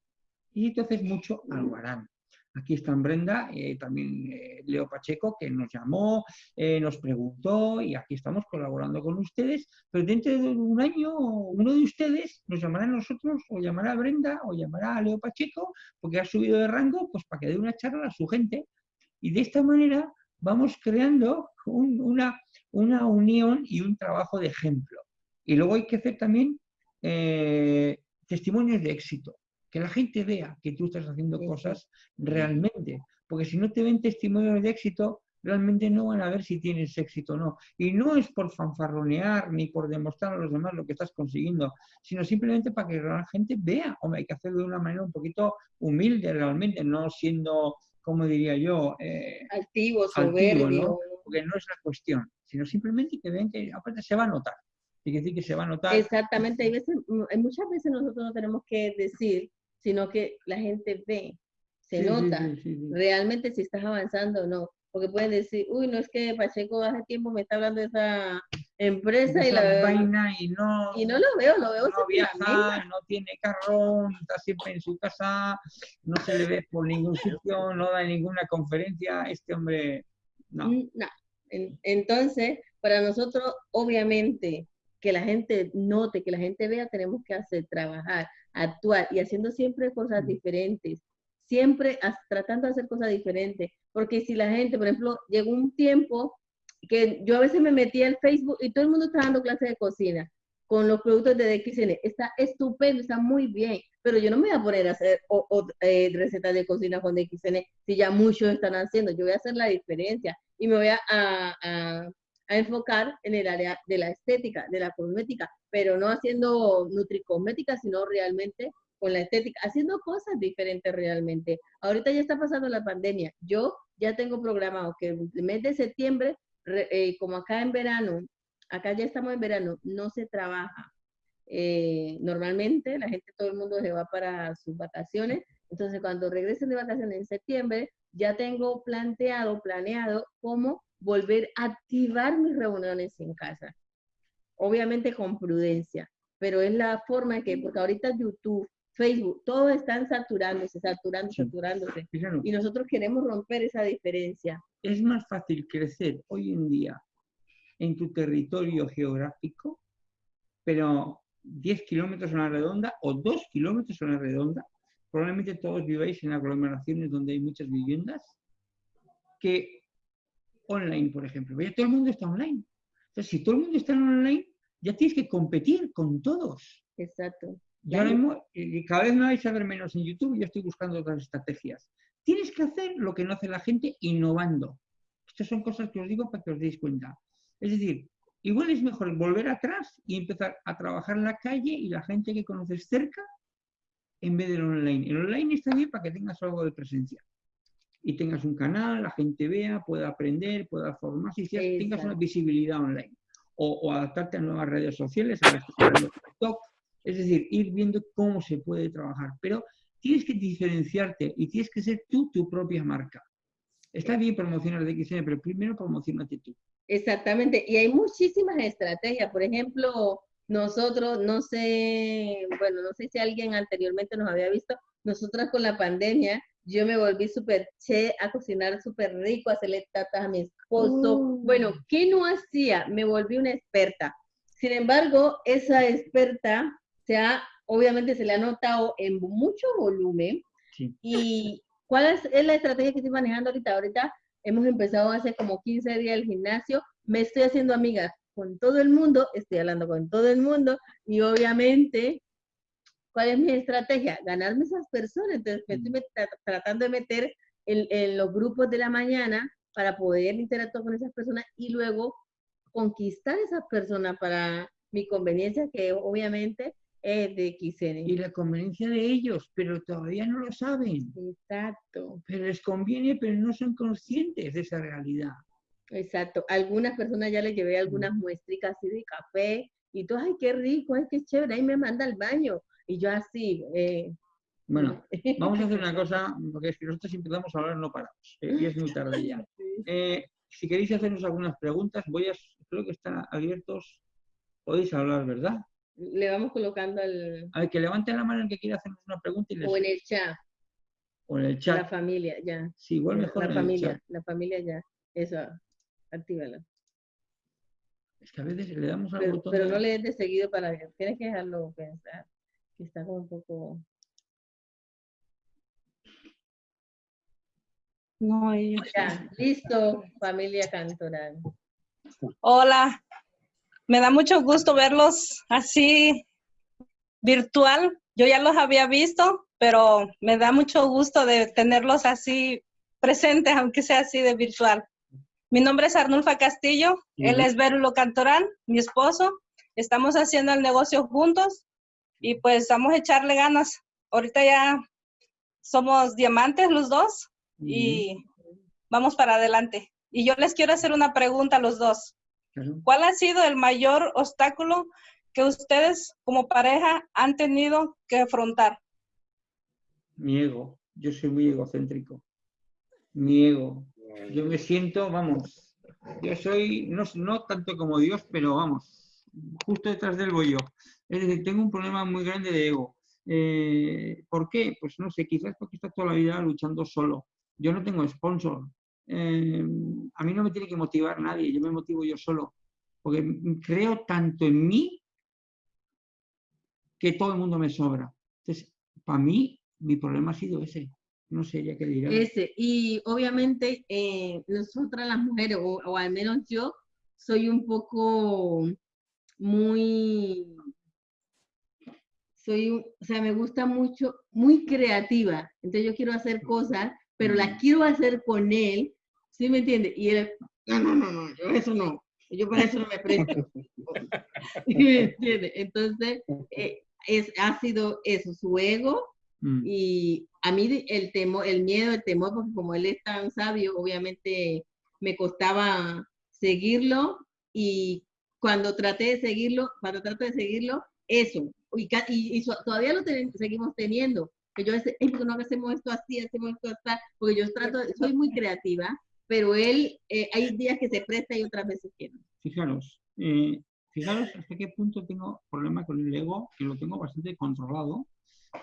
Y entonces mucho algo harán. Aquí está Brenda, eh, también eh, Leo Pacheco, que nos llamó, eh, nos preguntó y aquí estamos colaborando con ustedes. Pero dentro de un año, uno de ustedes nos llamará a nosotros, o llamará a Brenda, o llamará a Leo Pacheco, porque ha subido de rango, pues para que dé una charla a su gente. Y de esta manera vamos creando una, una unión y un trabajo de ejemplo. Y luego hay que hacer también testimonios de éxito que la gente vea que tú estás haciendo cosas realmente, porque si no te ven testimonios de éxito, realmente no van a ver si tienes éxito o no. Y no es por fanfarronear ni por demostrar a los demás lo que estás consiguiendo, sino simplemente para que la gente vea. Hombre, hay que hacerlo de una manera un poquito humilde realmente, no siendo, como diría yo, eh, altivo, soberbio. Porque no es la cuestión, sino simplemente que vean que aparte se va a notar. Hay que decir que se va a notar. Exactamente, hay, veces, muchas veces nosotros no tenemos que decir sino que la gente ve, se nota realmente si estás avanzando o no. Porque pueden decir, uy, no es que Pacheco hace tiempo me está hablando de esa empresa y la vaina y no y no lo veo, lo veo no viaja, no tiene carro, está siempre en su casa, no se le ve por ningún sitio, no da ninguna conferencia, este hombre no. No. Entonces, para nosotros, obviamente, que la gente note, que la gente vea, tenemos que hacer trabajar actuar y haciendo siempre cosas diferentes, siempre tratando de hacer cosas diferentes, porque si la gente, por ejemplo, llegó un tiempo que yo a veces me metía al Facebook y todo el mundo está dando clases de cocina con los productos de DXN, está estupendo, está muy bien, pero yo no me voy a poner a hacer eh, recetas de cocina con DXN si ya muchos están haciendo, yo voy a hacer la diferencia y me voy a a enfocar en el área de la estética, de la cosmética, pero no haciendo nutricosmética, sino realmente con la estética, haciendo cosas diferentes realmente. Ahorita ya está pasando la pandemia. Yo ya tengo programado que el mes de septiembre, eh, como acá en verano, acá ya estamos en verano, no se trabaja. Eh, normalmente la gente, todo el mundo se va para sus vacaciones. Entonces, cuando regresen de vacaciones en septiembre, ya tengo planteado, planeado cómo volver a activar mis reuniones en casa. Obviamente con prudencia, pero es la forma que, porque ahorita YouTube, Facebook, todos están saturándose, saturando, saturándose. Y nosotros queremos romper esa diferencia. Es más fácil crecer hoy en día en tu territorio geográfico, pero 10 kilómetros en la redonda o 2 kilómetros en la redonda, probablemente todos viváis en aglomeraciones donde hay muchas viviendas, que online, por ejemplo. Ya todo el mundo está online. Entonces, si todo el mundo está online, ya tienes que competir con todos. Exacto. Ya y cada vez me vais a ver menos en YouTube, yo estoy buscando otras estrategias. Tienes que hacer lo que no hace la gente innovando. Estas son cosas que os digo para que os deis cuenta. Es decir, igual es mejor volver atrás y empezar a trabajar en la calle y la gente que conoces cerca en vez del online. El online está bien para que tengas algo de presencia y tengas un canal, la gente vea, pueda aprender, pueda formarse y tengas una visibilidad online. O, adaptarte a nuevas redes sociales, a TikTok, es decir, ir viendo cómo se puede trabajar. Pero tienes que diferenciarte y tienes que ser tú tu propia marca. Está bien promocionar de XN, pero primero promocionate tú. Exactamente, y hay muchísimas estrategias. Por ejemplo, nosotros, no sé, bueno, no sé si alguien anteriormente nos había visto, nosotras con la pandemia yo me volví súper che a cocinar súper rico, a hacerle tatas a mi esposo. Oh. Bueno, ¿qué no hacía? Me volví una experta. Sin embargo, esa experta se ha, obviamente se le ha notado en mucho volumen. ¿Y cuál es, la estrategia que estoy manejando ahorita? Ahorita hemos empezado hace como 15 días el gimnasio, me estoy haciendo amiga con todo el mundo, estoy hablando con todo el mundo y obviamente ¿Cuál es mi estrategia? Ganarme esas personas. Entonces, me estoy tratando de meter en, los grupos de la mañana para poder interactuar con esas personas y luego conquistar esas personas para mi conveniencia, que obviamente es de XN. Y la conveniencia de ellos, pero todavía no lo saben. Exacto. Pero les conviene, pero no son conscientes de esa realidad. Exacto. Algunas personas ya les llevé algunas muestricas así de café y tú, ay, qué rico, ay, qué chévere, ahí me manda al baño. Y yo así. Eh, bueno, vamos a hacer una cosa, porque si nosotros empezamos a hablar no paramos, eh, y es muy tarde ya. Eh, si queréis hacernos algunas preguntas, voy a, creo que están abiertos, podéis hablar, ¿verdad? Le vamos colocando al... A ver, que levanten la mano el que quiera hacernos una pregunta y les... O en el chat. O en el chat. La familia, ya. Sí, igual mejor La en familia, el chat. la familia ya. Eso, actívala. Es que a veces le damos al Pero, botón pero de- no le des de seguido para ver. Tienes que dejarlo pensar. Que está como un poco... No, ellos. Ya, listo, familia Cantoral. Hola, me da mucho gusto verlos así virtual. Yo ya los había visto, pero me da mucho gusto de tenerlos así presentes, aunque sea así de virtual. Mi nombre es Arnulfa Castillo, él es Verulo Cantorán, mi esposo. Estamos haciendo el negocio juntos y pues vamos a echarle ganas. Ahorita ya somos diamantes los dos y vamos para adelante. Y yo les quiero hacer una pregunta a los dos. ¿Cuál ha sido el mayor obstáculo que ustedes como pareja han tenido que afrontar? Mi ego. Yo soy muy egocéntrico. Mi ego. Yo me siento, vamos, yo soy, no, no tanto como Dios, pero vamos, justo detrás del yo. Es decir, tengo un problema muy grande de ego. Eh, ¿Por qué? Pues no sé, quizás porque está toda la vida luchando solo. Yo no tengo sponsor. Eh, a mí no me tiene que motivar nadie, yo me motivo yo solo. Porque creo tanto en mí que todo el mundo me sobra. Entonces, para mí, mi problema ha sido ese. No sé, ya que dirá. Ese, y obviamente eh, nosotras las mujeres, o, o al menos yo, soy un poco muy, soy, o sea, me gusta mucho, muy creativa. Entonces yo quiero hacer cosas, pero las quiero hacer con él, ¿sí me entiende? Y él, no, no, no, no, yo eso no, yo para eso no me presto. ¿Sí me entiende? Entonces, eh, es, ha sido eso, su ego, Mm. y a mí el temor, el miedo, el temor, porque como él es tan sabio, obviamente me costaba seguirlo y cuando traté de seguirlo, cuando trato de seguirlo, eso, y, y- y todavía lo ten- seguimos teniendo, que yo decía, "Ey, ¿por qué no hacemos esto así, hacemos esto así? Porque yo trato, soy muy creativa, pero él, eh, hay días que se presta y otras veces que no. Fijaros, eh, fijaros hasta qué punto tengo problema con el ego, que lo tengo bastante controlado,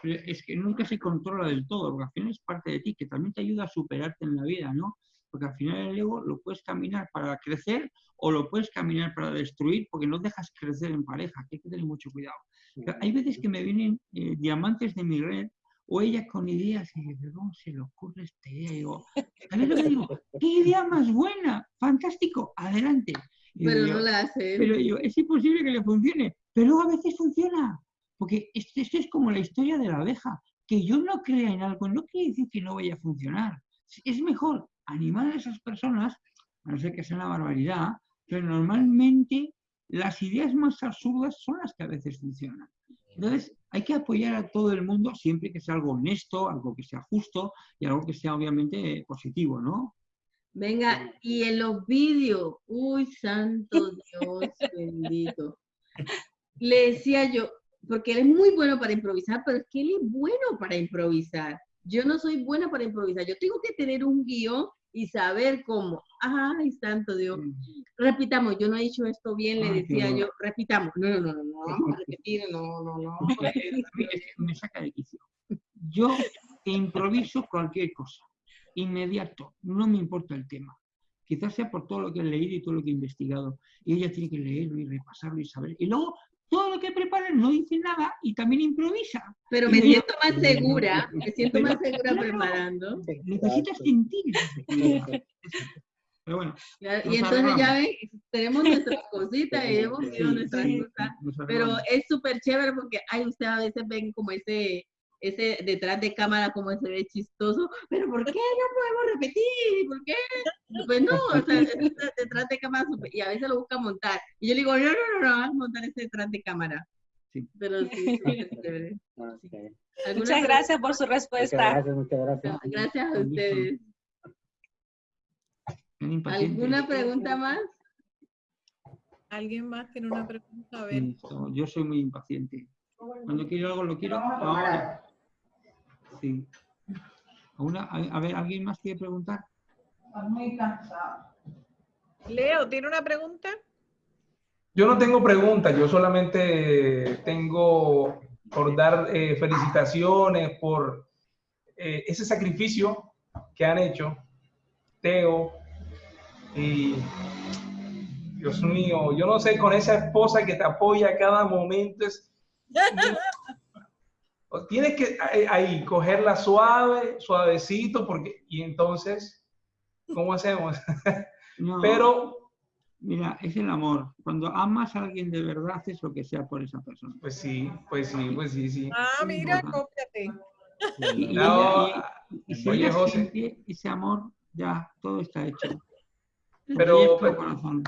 pero es que nunca se controla del todo, porque al final es parte de ti, que también te ayuda a superarte en la vida, ¿no? Porque al final el ego lo puedes caminar para crecer o lo puedes caminar para destruir, porque no dejas crecer en pareja, que hay que tener mucho cuidado. Pero Hay veces que me vienen eh, diamantes de mi red o ella con ideas y digo, ¿cómo se le ocurre esta idea? Y digo, ¿sabes lo que digo? ¡Qué idea más buena! ¡Fantástico! ¡Adelante! Y Pero no la hace. pero yo, es imposible que le funcione, pero a veces funciona. Porque esto, esto es como la historia de la abeja. Que yo no crea en algo no quiere decir que no vaya a funcionar. Es mejor animar a esas personas, a no ser que sea una barbaridad, pero normalmente las ideas más absurdas son las que a veces funcionan. Entonces, hay que apoyar a todo el mundo siempre que sea algo honesto, algo que sea justo y algo que sea obviamente positivo, ¿no? Venga, y en los vídeos, uy, santo Dios bendito. Le decía yo, porque él es muy bueno para improvisar, pero es que él es bueno para improvisar. Yo no soy buena para improvisar. Yo tengo que tener un guion y saber cómo. Ay, santo Dios. Repitamos, yo no he dicho esto bien, le qué decía yo, repitamos. No, no, no, no, no, vamos a repetir, no, no, no. Eh, que me saca de quicio. Yo improviso cualquier cosa, inmediato, no me importa el tema. Quizás sea por todo lo que he leído y todo lo que he investigado. Y ella tiene que leerlo y repasarlo y saber. Y luego, todo lo que prepara no dice nada y también improvisa. Pero me siento más segura, me siento más segura Claro. preparando. Necesitas sentir. Pero bueno. Y entonces ya ven, tenemos nuestras cositas y hemos Sí, nuestras sí, cosas. Pero es súper chévere porque, ay, ustedes a veces ven como ese, ese detrás de cámara como se ve chistoso, pero ¿por qué no podemos repetir? ¿Por qué? Pues no, o sea, detrás de cámara y a veces lo busca montar. Y yo le digo, no, no, no, no, vamos a montar ese detrás de cámara. Sí. Pero sí, súper chévere. Ok. ¿Alguna Muchas gracias por su Muchas respuesta. gracias, muchas gracias. pregunta? Gracias a ustedes. ¿Alguna pregunta más? ¿Alguien más tiene una pregunta? A ver. Sí, yo soy muy impaciente. Cuando quiero algo, lo quiero ahora. Sí. Una- a, a ver, ¿alguien más quiere preguntar? Leo, ¿tiene una pregunta? Yo no tengo preguntas, yo solamente tengo por dar eh, felicitaciones por eh, ese sacrificio que han hecho Teo y Dios mío, yo no sé, con esa esposa que te apoya a cada momento es... Tienes que ahí, ahí cogerla suave, suavecito, porque y entonces, ¿cómo hacemos? No, Pero Mira, es el amor. Cuando amas a alguien de verdad, haces lo que sea por esa persona. Pues sí, pues sí, pues sí, sí. Ah, mira, Ajá. cópiate. Y, y No, y- y si oye, José. ese amor, ya todo está hecho. Pero- pero- corazón.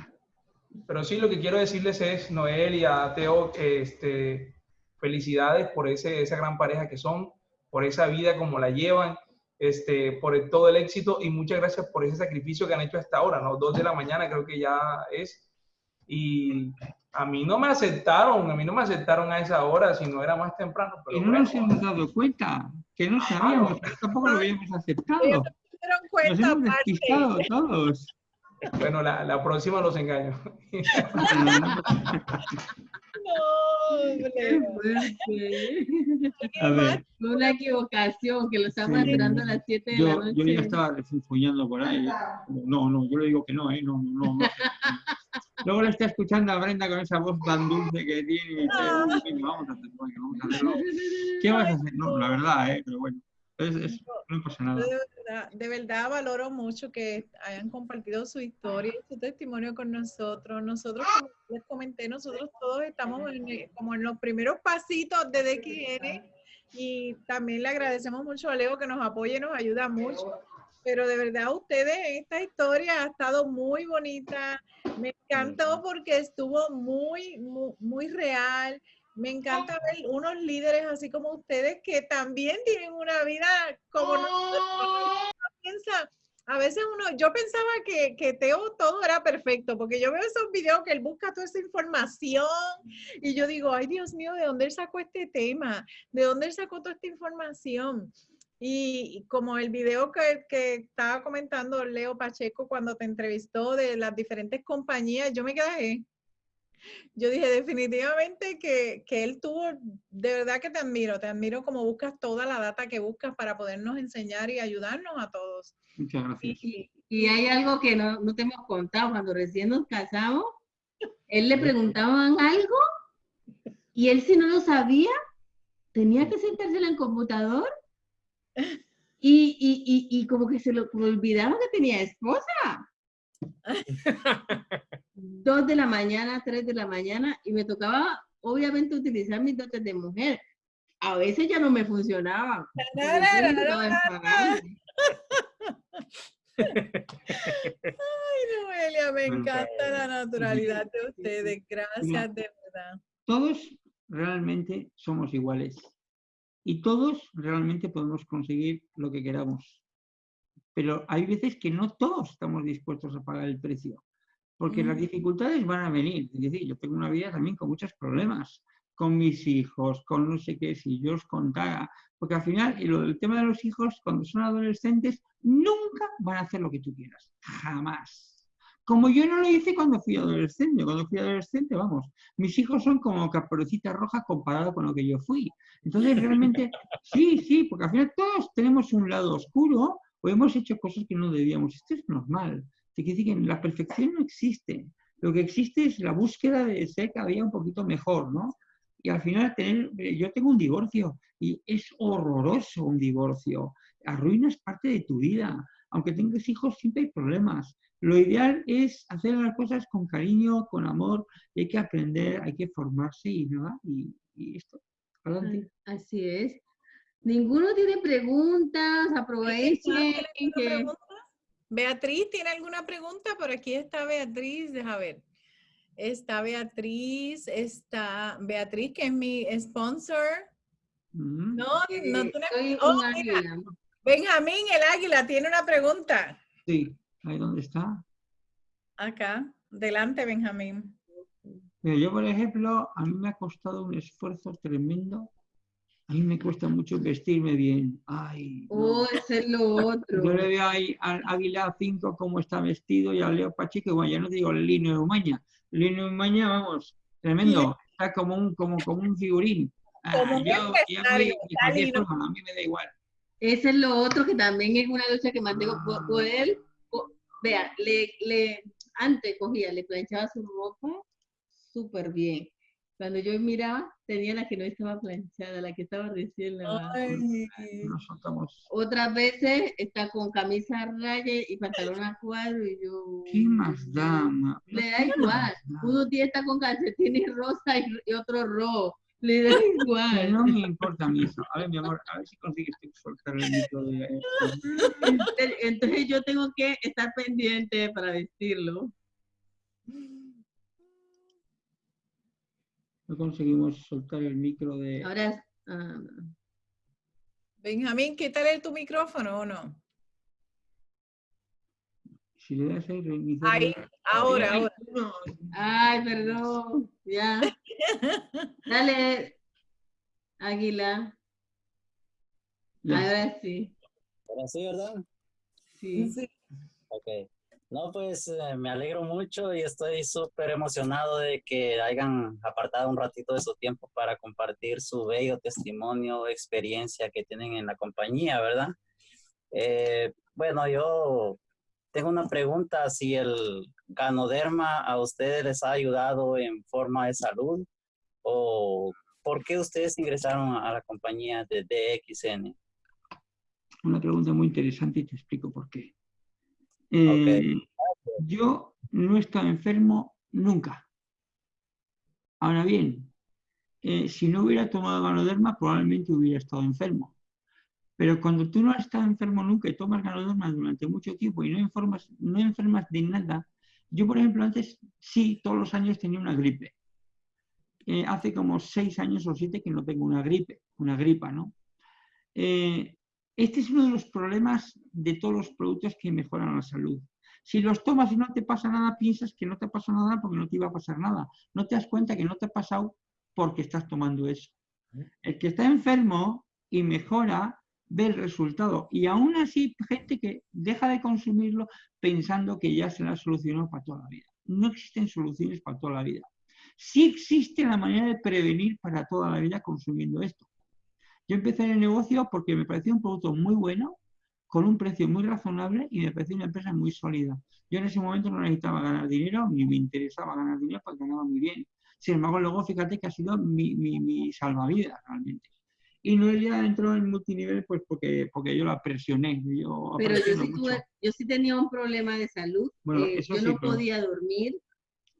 Pero sí, lo que quiero decirles es, Noel y a Teo, este, felicidades por ese, esa gran pareja que son, por esa vida como la llevan, este, por el- todo el éxito y muchas gracias por ese sacrificio que han hecho hasta ahora, ¿no? Dos de la mañana creo que ya es. Y a mí no me aceptaron, a mí no me aceptaron a esa hora, si no era más temprano. Pero Y no nos hemos dado cuenta, que no sabíamos, que tampoco lo habíamos aceptado. Dieron Nos cuenta hemos despistado todos. Bueno, la, la próxima los engaño. No. A ver, Fue una equivocación, que lo estamos Sí. esperando a las 7 de la yo, noche. yo ya estaba refunfuñando por ahí. No, no, yo le digo que no, ¿eh? No, no, no. no. Luego le está escuchando a Brenda con esa voz tan dulce que tiene. y dice, "Venga, vamos a hacerlo, vamos a hacerlo. ¿Qué vas a hacer? No, la verdad, ¿eh? Pero bueno, es, es- no. De verdad, de verdad valoro mucho que hayan compartido su historia y su testimonio con nosotros. Nosotros, como les comenté, nosotros todos estamos en, como en los primeros pasitos de DXN y también le agradecemos mucho a Leo que nos apoye nos ayuda mucho. Pero de verdad, ustedes, esta historia ha estado muy bonita. Me encantó porque estuvo muy, muy, muy real. Me encanta ver unos líderes así como ustedes que también tienen una vida como nosotros. Uno piensa, a veces uno, yo pensaba que, que Teo todo era perfecto, porque yo veo esos videos que él busca toda esa información y yo digo, ay Dios mío, ¿de dónde él sacó este tema? ¿De dónde él sacó toda esta información? Y, y como el video que, que estaba comentando Leo Pacheco cuando te entrevistó de las diferentes compañías, yo me quedé. Yo dije definitivamente que, que él tuvo, de verdad que te admiro, te admiro como buscas toda la data que buscas para podernos enseñar y ayudarnos a todos. Muchas gracias. Y, y hay algo que no, no te hemos contado. Cuando recién nos casamos, él le preguntaban algo y él si no lo sabía, tenía que sentarse en el computador y, y, y, y como que se lo olvidaba que tenía esposa. Dos de la mañana, tres de la mañana, y me tocaba obviamente utilizar mis dotes de mujer. A veces ya no me funcionaban. Ay, Noelia, me encanta la naturalidad de ustedes. Gracias, de verdad. Todos realmente somos iguales. Y todos realmente podemos conseguir lo que queramos. Pero hay veces que no todos estamos dispuestos a pagar el precio. Porque las Mm. dificultades van a venir. Es decir, yo tengo una vida también con muchos problemas. Con mis hijos, con no sé qué, si yo os contara. Porque al final, y lo del tema de los hijos, cuando son adolescentes, nunca van a hacer lo que tú quieras. Jamás. Como yo no lo hice cuando fui adolescente. Cuando fui adolescente, vamos, mis hijos son como caperucita roja comparado con lo que yo fui. Entonces, realmente, sí, sí, porque al final todos tenemos un lado oscuro o hemos hecho cosas que no debíamos. Esto es normal. Te quiere decir que la perfección no existe. Lo que existe es la búsqueda de ser cada día un poquito mejor, ¿no? Y al final, tener, eh, yo tengo un divorcio y es horroroso un divorcio. Arruinas parte de tu vida. Aunque tengas hijos, siempre hay problemas. Lo ideal es hacer las cosas con cariño, con amor, y hay que aprender, hay que formarse y nada, y, y esto. Adelante. Así es. Ninguno tiene preguntas, aprovechen ¿Alguna que pregunta? Beatriz, ¿tiene alguna pregunta? Por aquí está Beatriz, deja ver. Está Beatriz, está Beatriz, que es mi sponsor. Mm. No, no tiene- Oh, mira. Benjamín, el águila, tiene una pregunta. Sí. ¿Ahí dónde está? Acá, delante, Benjamín. Mira, yo, por ejemplo, a mí me ha costado un esfuerzo tremendo. A mí me cuesta mucho vestirme bien. Ay, no. Oh, ese es lo otro. Yo le veo ahí al Águila 5 cómo está vestido y a Leo Pacheco, bueno, ya no digo el Lino de Umaña. Lino de Umaña, vamos, tremendo. Está como un, como, como un figurín. Ah, Como un yo, yo empresario, voy de cualquier Lino. forma, a mí me da igual. Ese es lo otro que también es una lucha que mantengo por, por él. Vea, le, le, antes cogía, le planchaba su ropa súper bien. Cuando yo miraba, tenía la que no estaba planchada, la que estaba recién lavada. Ay, Nos soltamos. Otras veces está con camisa a raya y pantalón a cuadro y yo... ¿Qué más da? ma? Le da ¿Qué igual. Unos días está con calcetines rosa y, y otro rojo. Le da igual. no me importa a mí eso. A ver, mi amor, a ver si consigues soltar el micro de esto. Entonces, entonces yo tengo que estar pendiente para vestirlo. No conseguimos soltar el micro de... Ahora, ah, Benjamín, quítale tu micrófono o no. Si le das ahí, reiniciar. Ahí, ahora, Ay, ahora. no. ay, perdón, ya. Dale, Águila. Ya. Ahora sí. Ahora sí, ¿verdad? sí. Sí. Ok. No, pues eh, me alegro mucho y estoy súper emocionado de que hayan apartado un ratito de su tiempo para compartir su bello testimonio, experiencia que tienen en la compañía, ¿verdad? Eh, bueno, yo tengo una pregunta, si el ganoderma a ustedes les ha ayudado en forma de salud o por qué ustedes ingresaron a la compañía de DXN. Una pregunta muy interesante y te explico por qué. Eh, Yo no he estado enfermo nunca. Ahora bien, eh, si no hubiera tomado ganoderma, probablemente hubiera estado enfermo. Pero cuando tú no has estado enfermo nunca y tomas ganoderma durante mucho tiempo y no, enfermas, no enfermas de nada, yo, por ejemplo, antes sí, todos los años tenía una gripe. Eh, hace como seis años o siete que no tengo una gripe, una gripa, ¿no? Eh, este es uno de los problemas de todos los productos que mejoran la salud. Si los tomas y no te pasa nada, piensas que no te pasa nada porque no te iba a pasar nada. No te das cuenta que no te ha pasado porque estás tomando eso. El que está enfermo y mejora ve el resultado. Y aún así, gente que deja de consumirlo pensando que ya se la ha solucionado para toda la vida. No existen soluciones para toda la vida. Sí existe la manera de prevenir para toda la vida consumiendo esto. Yo empecé en el negocio porque me parecía un producto muy bueno, con un precio muy razonable y me parecía una empresa muy sólida. Yo en ese momento no necesitaba ganar dinero, ni me interesaba ganar dinero porque ganaba muy bien. Sin embargo, luego fíjate que ha sido mi, mi, mi salvavidas realmente. Y Noelia entró en multinivel pues porque, porque yo la presioné. Yo Pero yo sí, tuve, yo sí tenía un problema de salud. Bueno, eh, yo sí, no pero- podía dormir.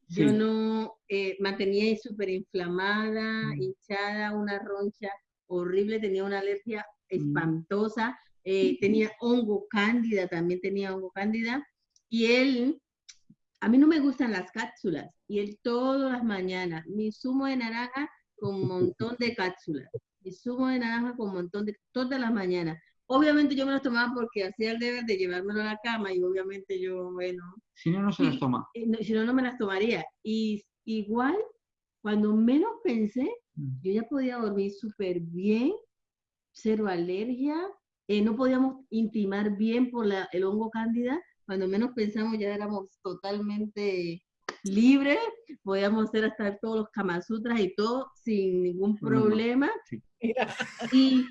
Sí. Yo no eh, mantenía súper inflamada, Mm. hinchada, una roncha horrible, tenía una alergia Mm. espantosa, eh, tenía hongo cándida, también tenía hongo cándida. Y él, a mí no me gustan las cápsulas, y él todas las mañanas, mi zumo de naranja con un montón de cápsulas, mi zumo de naranja con un montón de, todas las mañanas. Obviamente yo me las tomaba porque hacía el deber de llevármelo a la cama y obviamente yo, bueno, Si no, no se las toma. eh, no, si no, no me las tomaría. Y igual, cuando menos pensé. Yo ya podía dormir súper bien, cero alergia, eh, no podíamos intimar bien por la, el hongo cándida, cuando menos pensamos ya éramos totalmente libres, podíamos hacer hasta todos los kamasutras y todo sin ningún Problema. Y,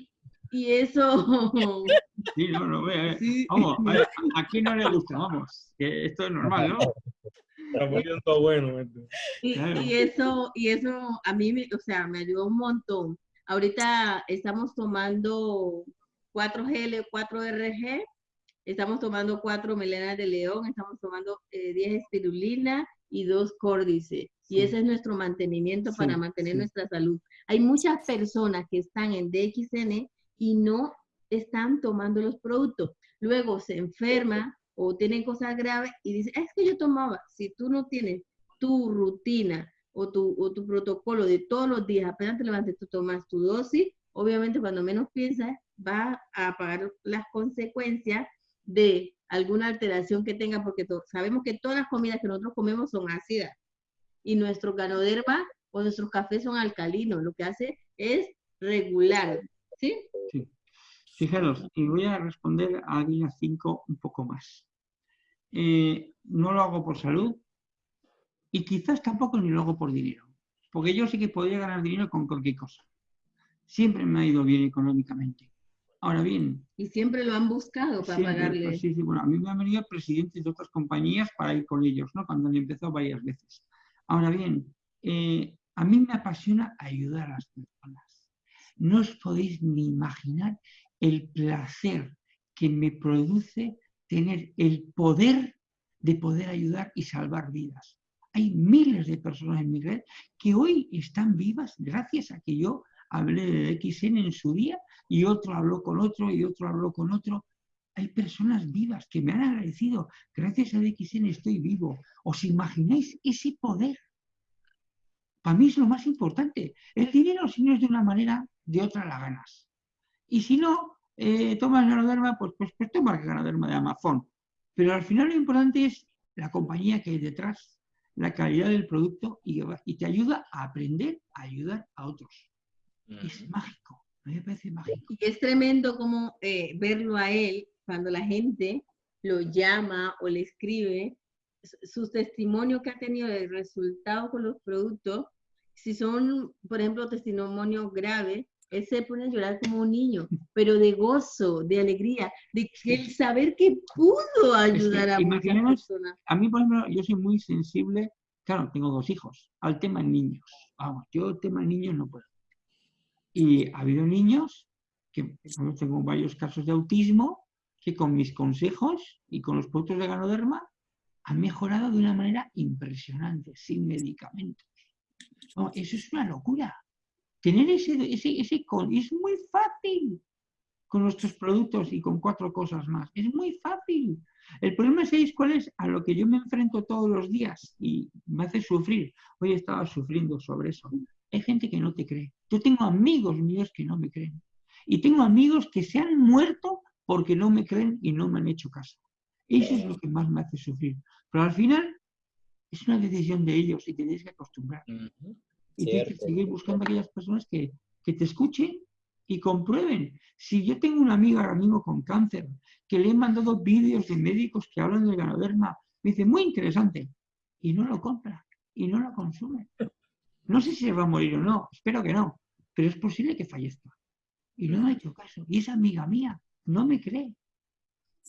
y eso, Sí, no, no, ve, ve. sí, Vamos, a, ver, a quién no le gusta, vamos. Esto es normal, ¿no? Está poniendo bueno esto. Y, y eso, y eso a mí, me, o sea, me ayudó un montón. Ahorita estamos tomando 4G, 4RG, estamos tomando 4 melenas de león, estamos tomando eh, 10 espirulina y 2 córdice. Y Sí. ese es nuestro mantenimiento Sí, para mantener sí. nuestra salud. Hay muchas personas que están en DXN y no están tomando los productos. Luego se enferma o tienen cosas graves y dicen, es que yo tomaba. Si tú no tienes tu rutina o tu, o tu protocolo de todos los días, apenas te levantes, tú tomas tu dosis, obviamente cuando menos piensas, vas a pagar las consecuencias de alguna alteración que tenga, porque sabemos que todas las comidas que nosotros comemos son ácidas y nuestro ganoderma o nuestros cafés son alcalinos, lo que hace es regular, ¿sí? Sí. Fijaros, y voy a responder a Águila 5 un poco más. Eh, no lo hago por salud y quizás tampoco ni lo hago por dinero, porque yo sí que podría ganar dinero con cualquier cosa. Siempre me ha ido bien económicamente. Ahora bien. Y siempre lo han buscado para pagarle. Pues sí, sí, bueno, a mí me han venido presidentes de otras compañías para ir con ellos, ¿no? Cuando han empezado varias veces. Ahora bien, eh, a mí me apasiona ayudar a las personas. No os podéis ni imaginar el placer que me produce tener el poder de poder ayudar y salvar vidas. Hay miles de personas en mi red que hoy están vivas gracias a que yo hablé de XN en su día y otro habló con otro y otro habló con otro. Hay personas vivas que me han agradecido. Gracias a XN estoy vivo. ¿Os imagináis ese poder? Para mí es lo más importante. El dinero, si no es de una manera, de otra la ganas. Y si no, eh, tomas ganoderma, pues, pues, pues tomas ganoderma de Amazon. Pero al final lo importante es la compañía que hay detrás, la calidad del producto y, y te ayuda a aprender a ayudar a otros. Es mágico, me parece mágico. Y es tremendo como eh, verlo a él cuando la gente lo llama o le escribe sus testimonios que ha tenido de resultado con los productos, si son, por ejemplo, testimonios graves, él se pone a llorar como un niño, pero de gozo, de alegría, de el saber que pudo ayudar a muchas personas. A mí, por ejemplo, yo soy muy sensible, claro, tengo dos hijos, al tema niños. Vamos, yo el tema niños no puedo. Y ha habido niños, que tengo varios casos de autismo, que con mis consejos y con los productos de ganoderma han mejorado de una manera impresionante, sin medicamentos. eso es una locura. Tener ese, ese, ese con, es muy fácil con nuestros productos y con cuatro cosas más. Es muy fácil. El problema, es cuál es? A lo que yo me enfrento todos los días y me hace sufrir. Hoy estaba sufriendo sobre eso. Hay gente que no te cree. Yo tengo amigos míos que no me creen. Y tengo amigos que se han muerto porque no me creen y no me han hecho caso. Eso es lo que más me hace sufrir. Pero al final es una decisión de ellos y tienes que acostumbrar. Y tienes que seguir buscando a aquellas personas que, que te escuchen y comprueben. Si yo tengo una amiga ahora mismo con cáncer, que le he mandado vídeos de médicos que hablan del ganoderma, me dice, muy interesante, y no lo compra, y no lo consume. No sé si se va a morir o no, espero que no, pero es posible que fallezca. Y no me ha hecho caso. Y esa amiga mía no me cree.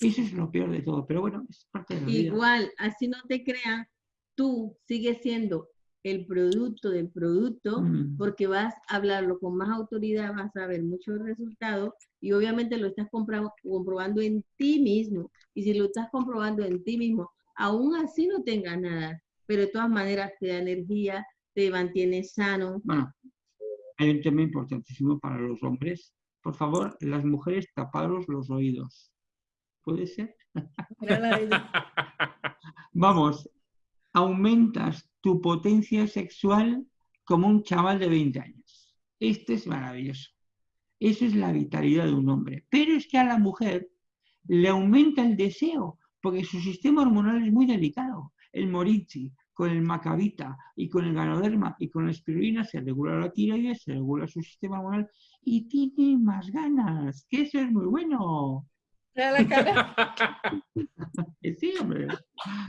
Eso es lo peor de todo, pero bueno, es parte de la vida. Igual, así no te crean, tú sigues siendo el producto del producto, mm. porque vas a hablarlo con más autoridad, vas a ver muchos resultados y obviamente lo estás comprobando en ti mismo. Y si lo estás comprobando en ti mismo, aún así no tengas nada, pero de todas maneras te da energía, te mantiene sano. Bueno, hay un tema importantísimo para los hombres. Por favor, las mujeres taparos los oídos. ¿Puede ser? Vamos, aumentas tu potencia sexual como un chaval de 20 años. Esto es maravilloso. Eso es la vitalidad de un hombre. Pero es que a la mujer le aumenta el deseo, porque su sistema hormonal es muy delicado. El morichi, con el macabita y con el ganoderma y con la espirulina se regula la tiroides, se regula su sistema hormonal y tiene más ganas, que eso es muy bueno. sí, hombre.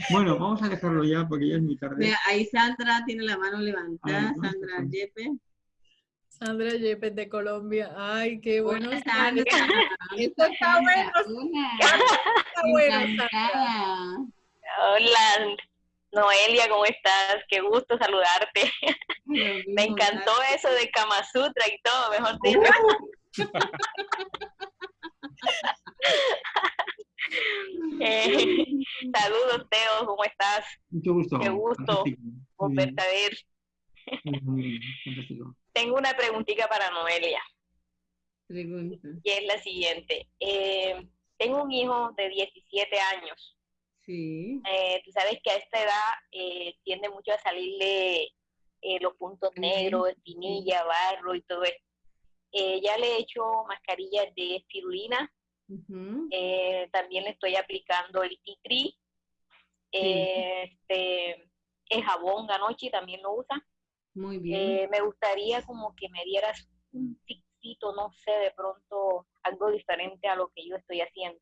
Bueno, vamos a dejarlo ya porque ya es muy tarde. ahí Sandra tiene la mano levantada, Sandra Yepe. Sandra Yepes de Colombia. Ay, qué bueno. Sandra. Esto está bueno. Está bueno, Hola, Noelia, ¿cómo estás? Qué gusto saludarte. Me encantó eso de Kama Sutra y todo, mejor dicho. Eh, saludos, Teo, ¿cómo estás? Mucho gusto. Qué gusto volverte a ver. Tengo una preguntita para Noelia. Pregunta. Y es la siguiente. Eh, tengo un hijo de 17 años Sí. Eh, tú sabes que a esta edad eh, tiende mucho a salirle eh, los puntos negros, espinilla, barro y todo eso. ya le he hecho mascarillas de espirulina Eh, también estoy aplicando el tea tree. Este, el jabón Ganochi también lo usa. Muy bien. Eh, me gustaría como que me dieras un tipcito, no sé, de pronto algo diferente a lo que yo estoy haciendo.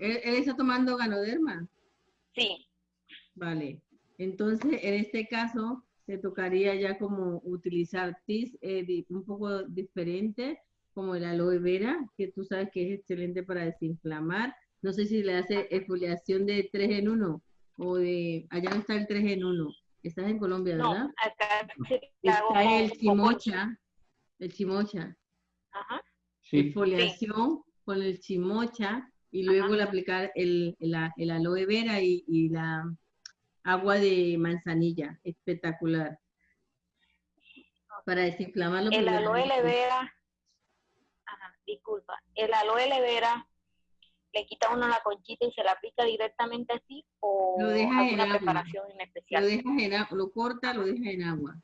¿Él, él está tomando ganoderma? Sí, Vale. Entonces, en este caso, te tocaría ya como utilizar tis eh, un poco diferente, como el aloe vera, que tú sabes que es excelente para desinflamar. No sé si le hace exfoliación de 3 en 1 o de, allá no está el 3 en 1. Estás en Colombia, no, ¿verdad? acá Está el chimocha, el chimocha. Ajá. Sí. exfoliación con el chimocha y luego le aplicar el, el, el aloe vera y, y la agua de manzanilla, espectacular. Para desinflamarlo. El primero. aloe vera, ajá, disculpa, el aloe vera le quita uno la conchita y se la aplica directamente así o Lo deja alguna preparación en Lo especial. dejas en agua, lo corta, lo dejas en agua.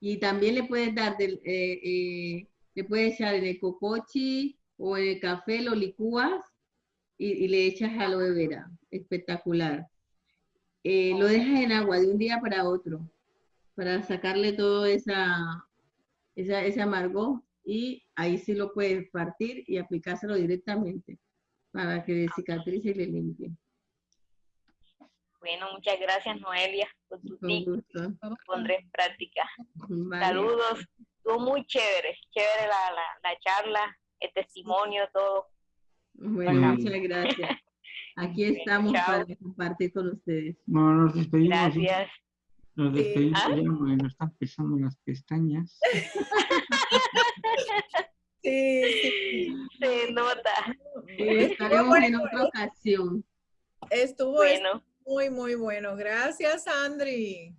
Y también le puedes dar, del, eh, eh, le puedes echar en el cocochi o en el café, lo licúas y, y le echas aloe vera. Espectacular. Eh, lo dejas en agua de un día para otro para sacarle todo esa, esa, ese amargo y ahí sí lo puedes partir y aplicárselo directamente para que cicatrice y le limpie. Bueno, muchas gracias Noelia por tu Con tip, gusto. lo pondré en práctica. Vale. Saludos, estuvo muy chévere, chévere la, la, la charla, el testimonio, todo. Bueno, Ajá. muchas gracias. Aquí estamos para compartir con ustedes. Bueno, nos despedimos. Gracias. Nos despedimos ¿Ah? ya, porque nos están pesando las pestañas. Sí, sí. Se nota. Y estaremos en otra ocasión. Estuvo Bueno. muy, muy bueno. Gracias, Andri.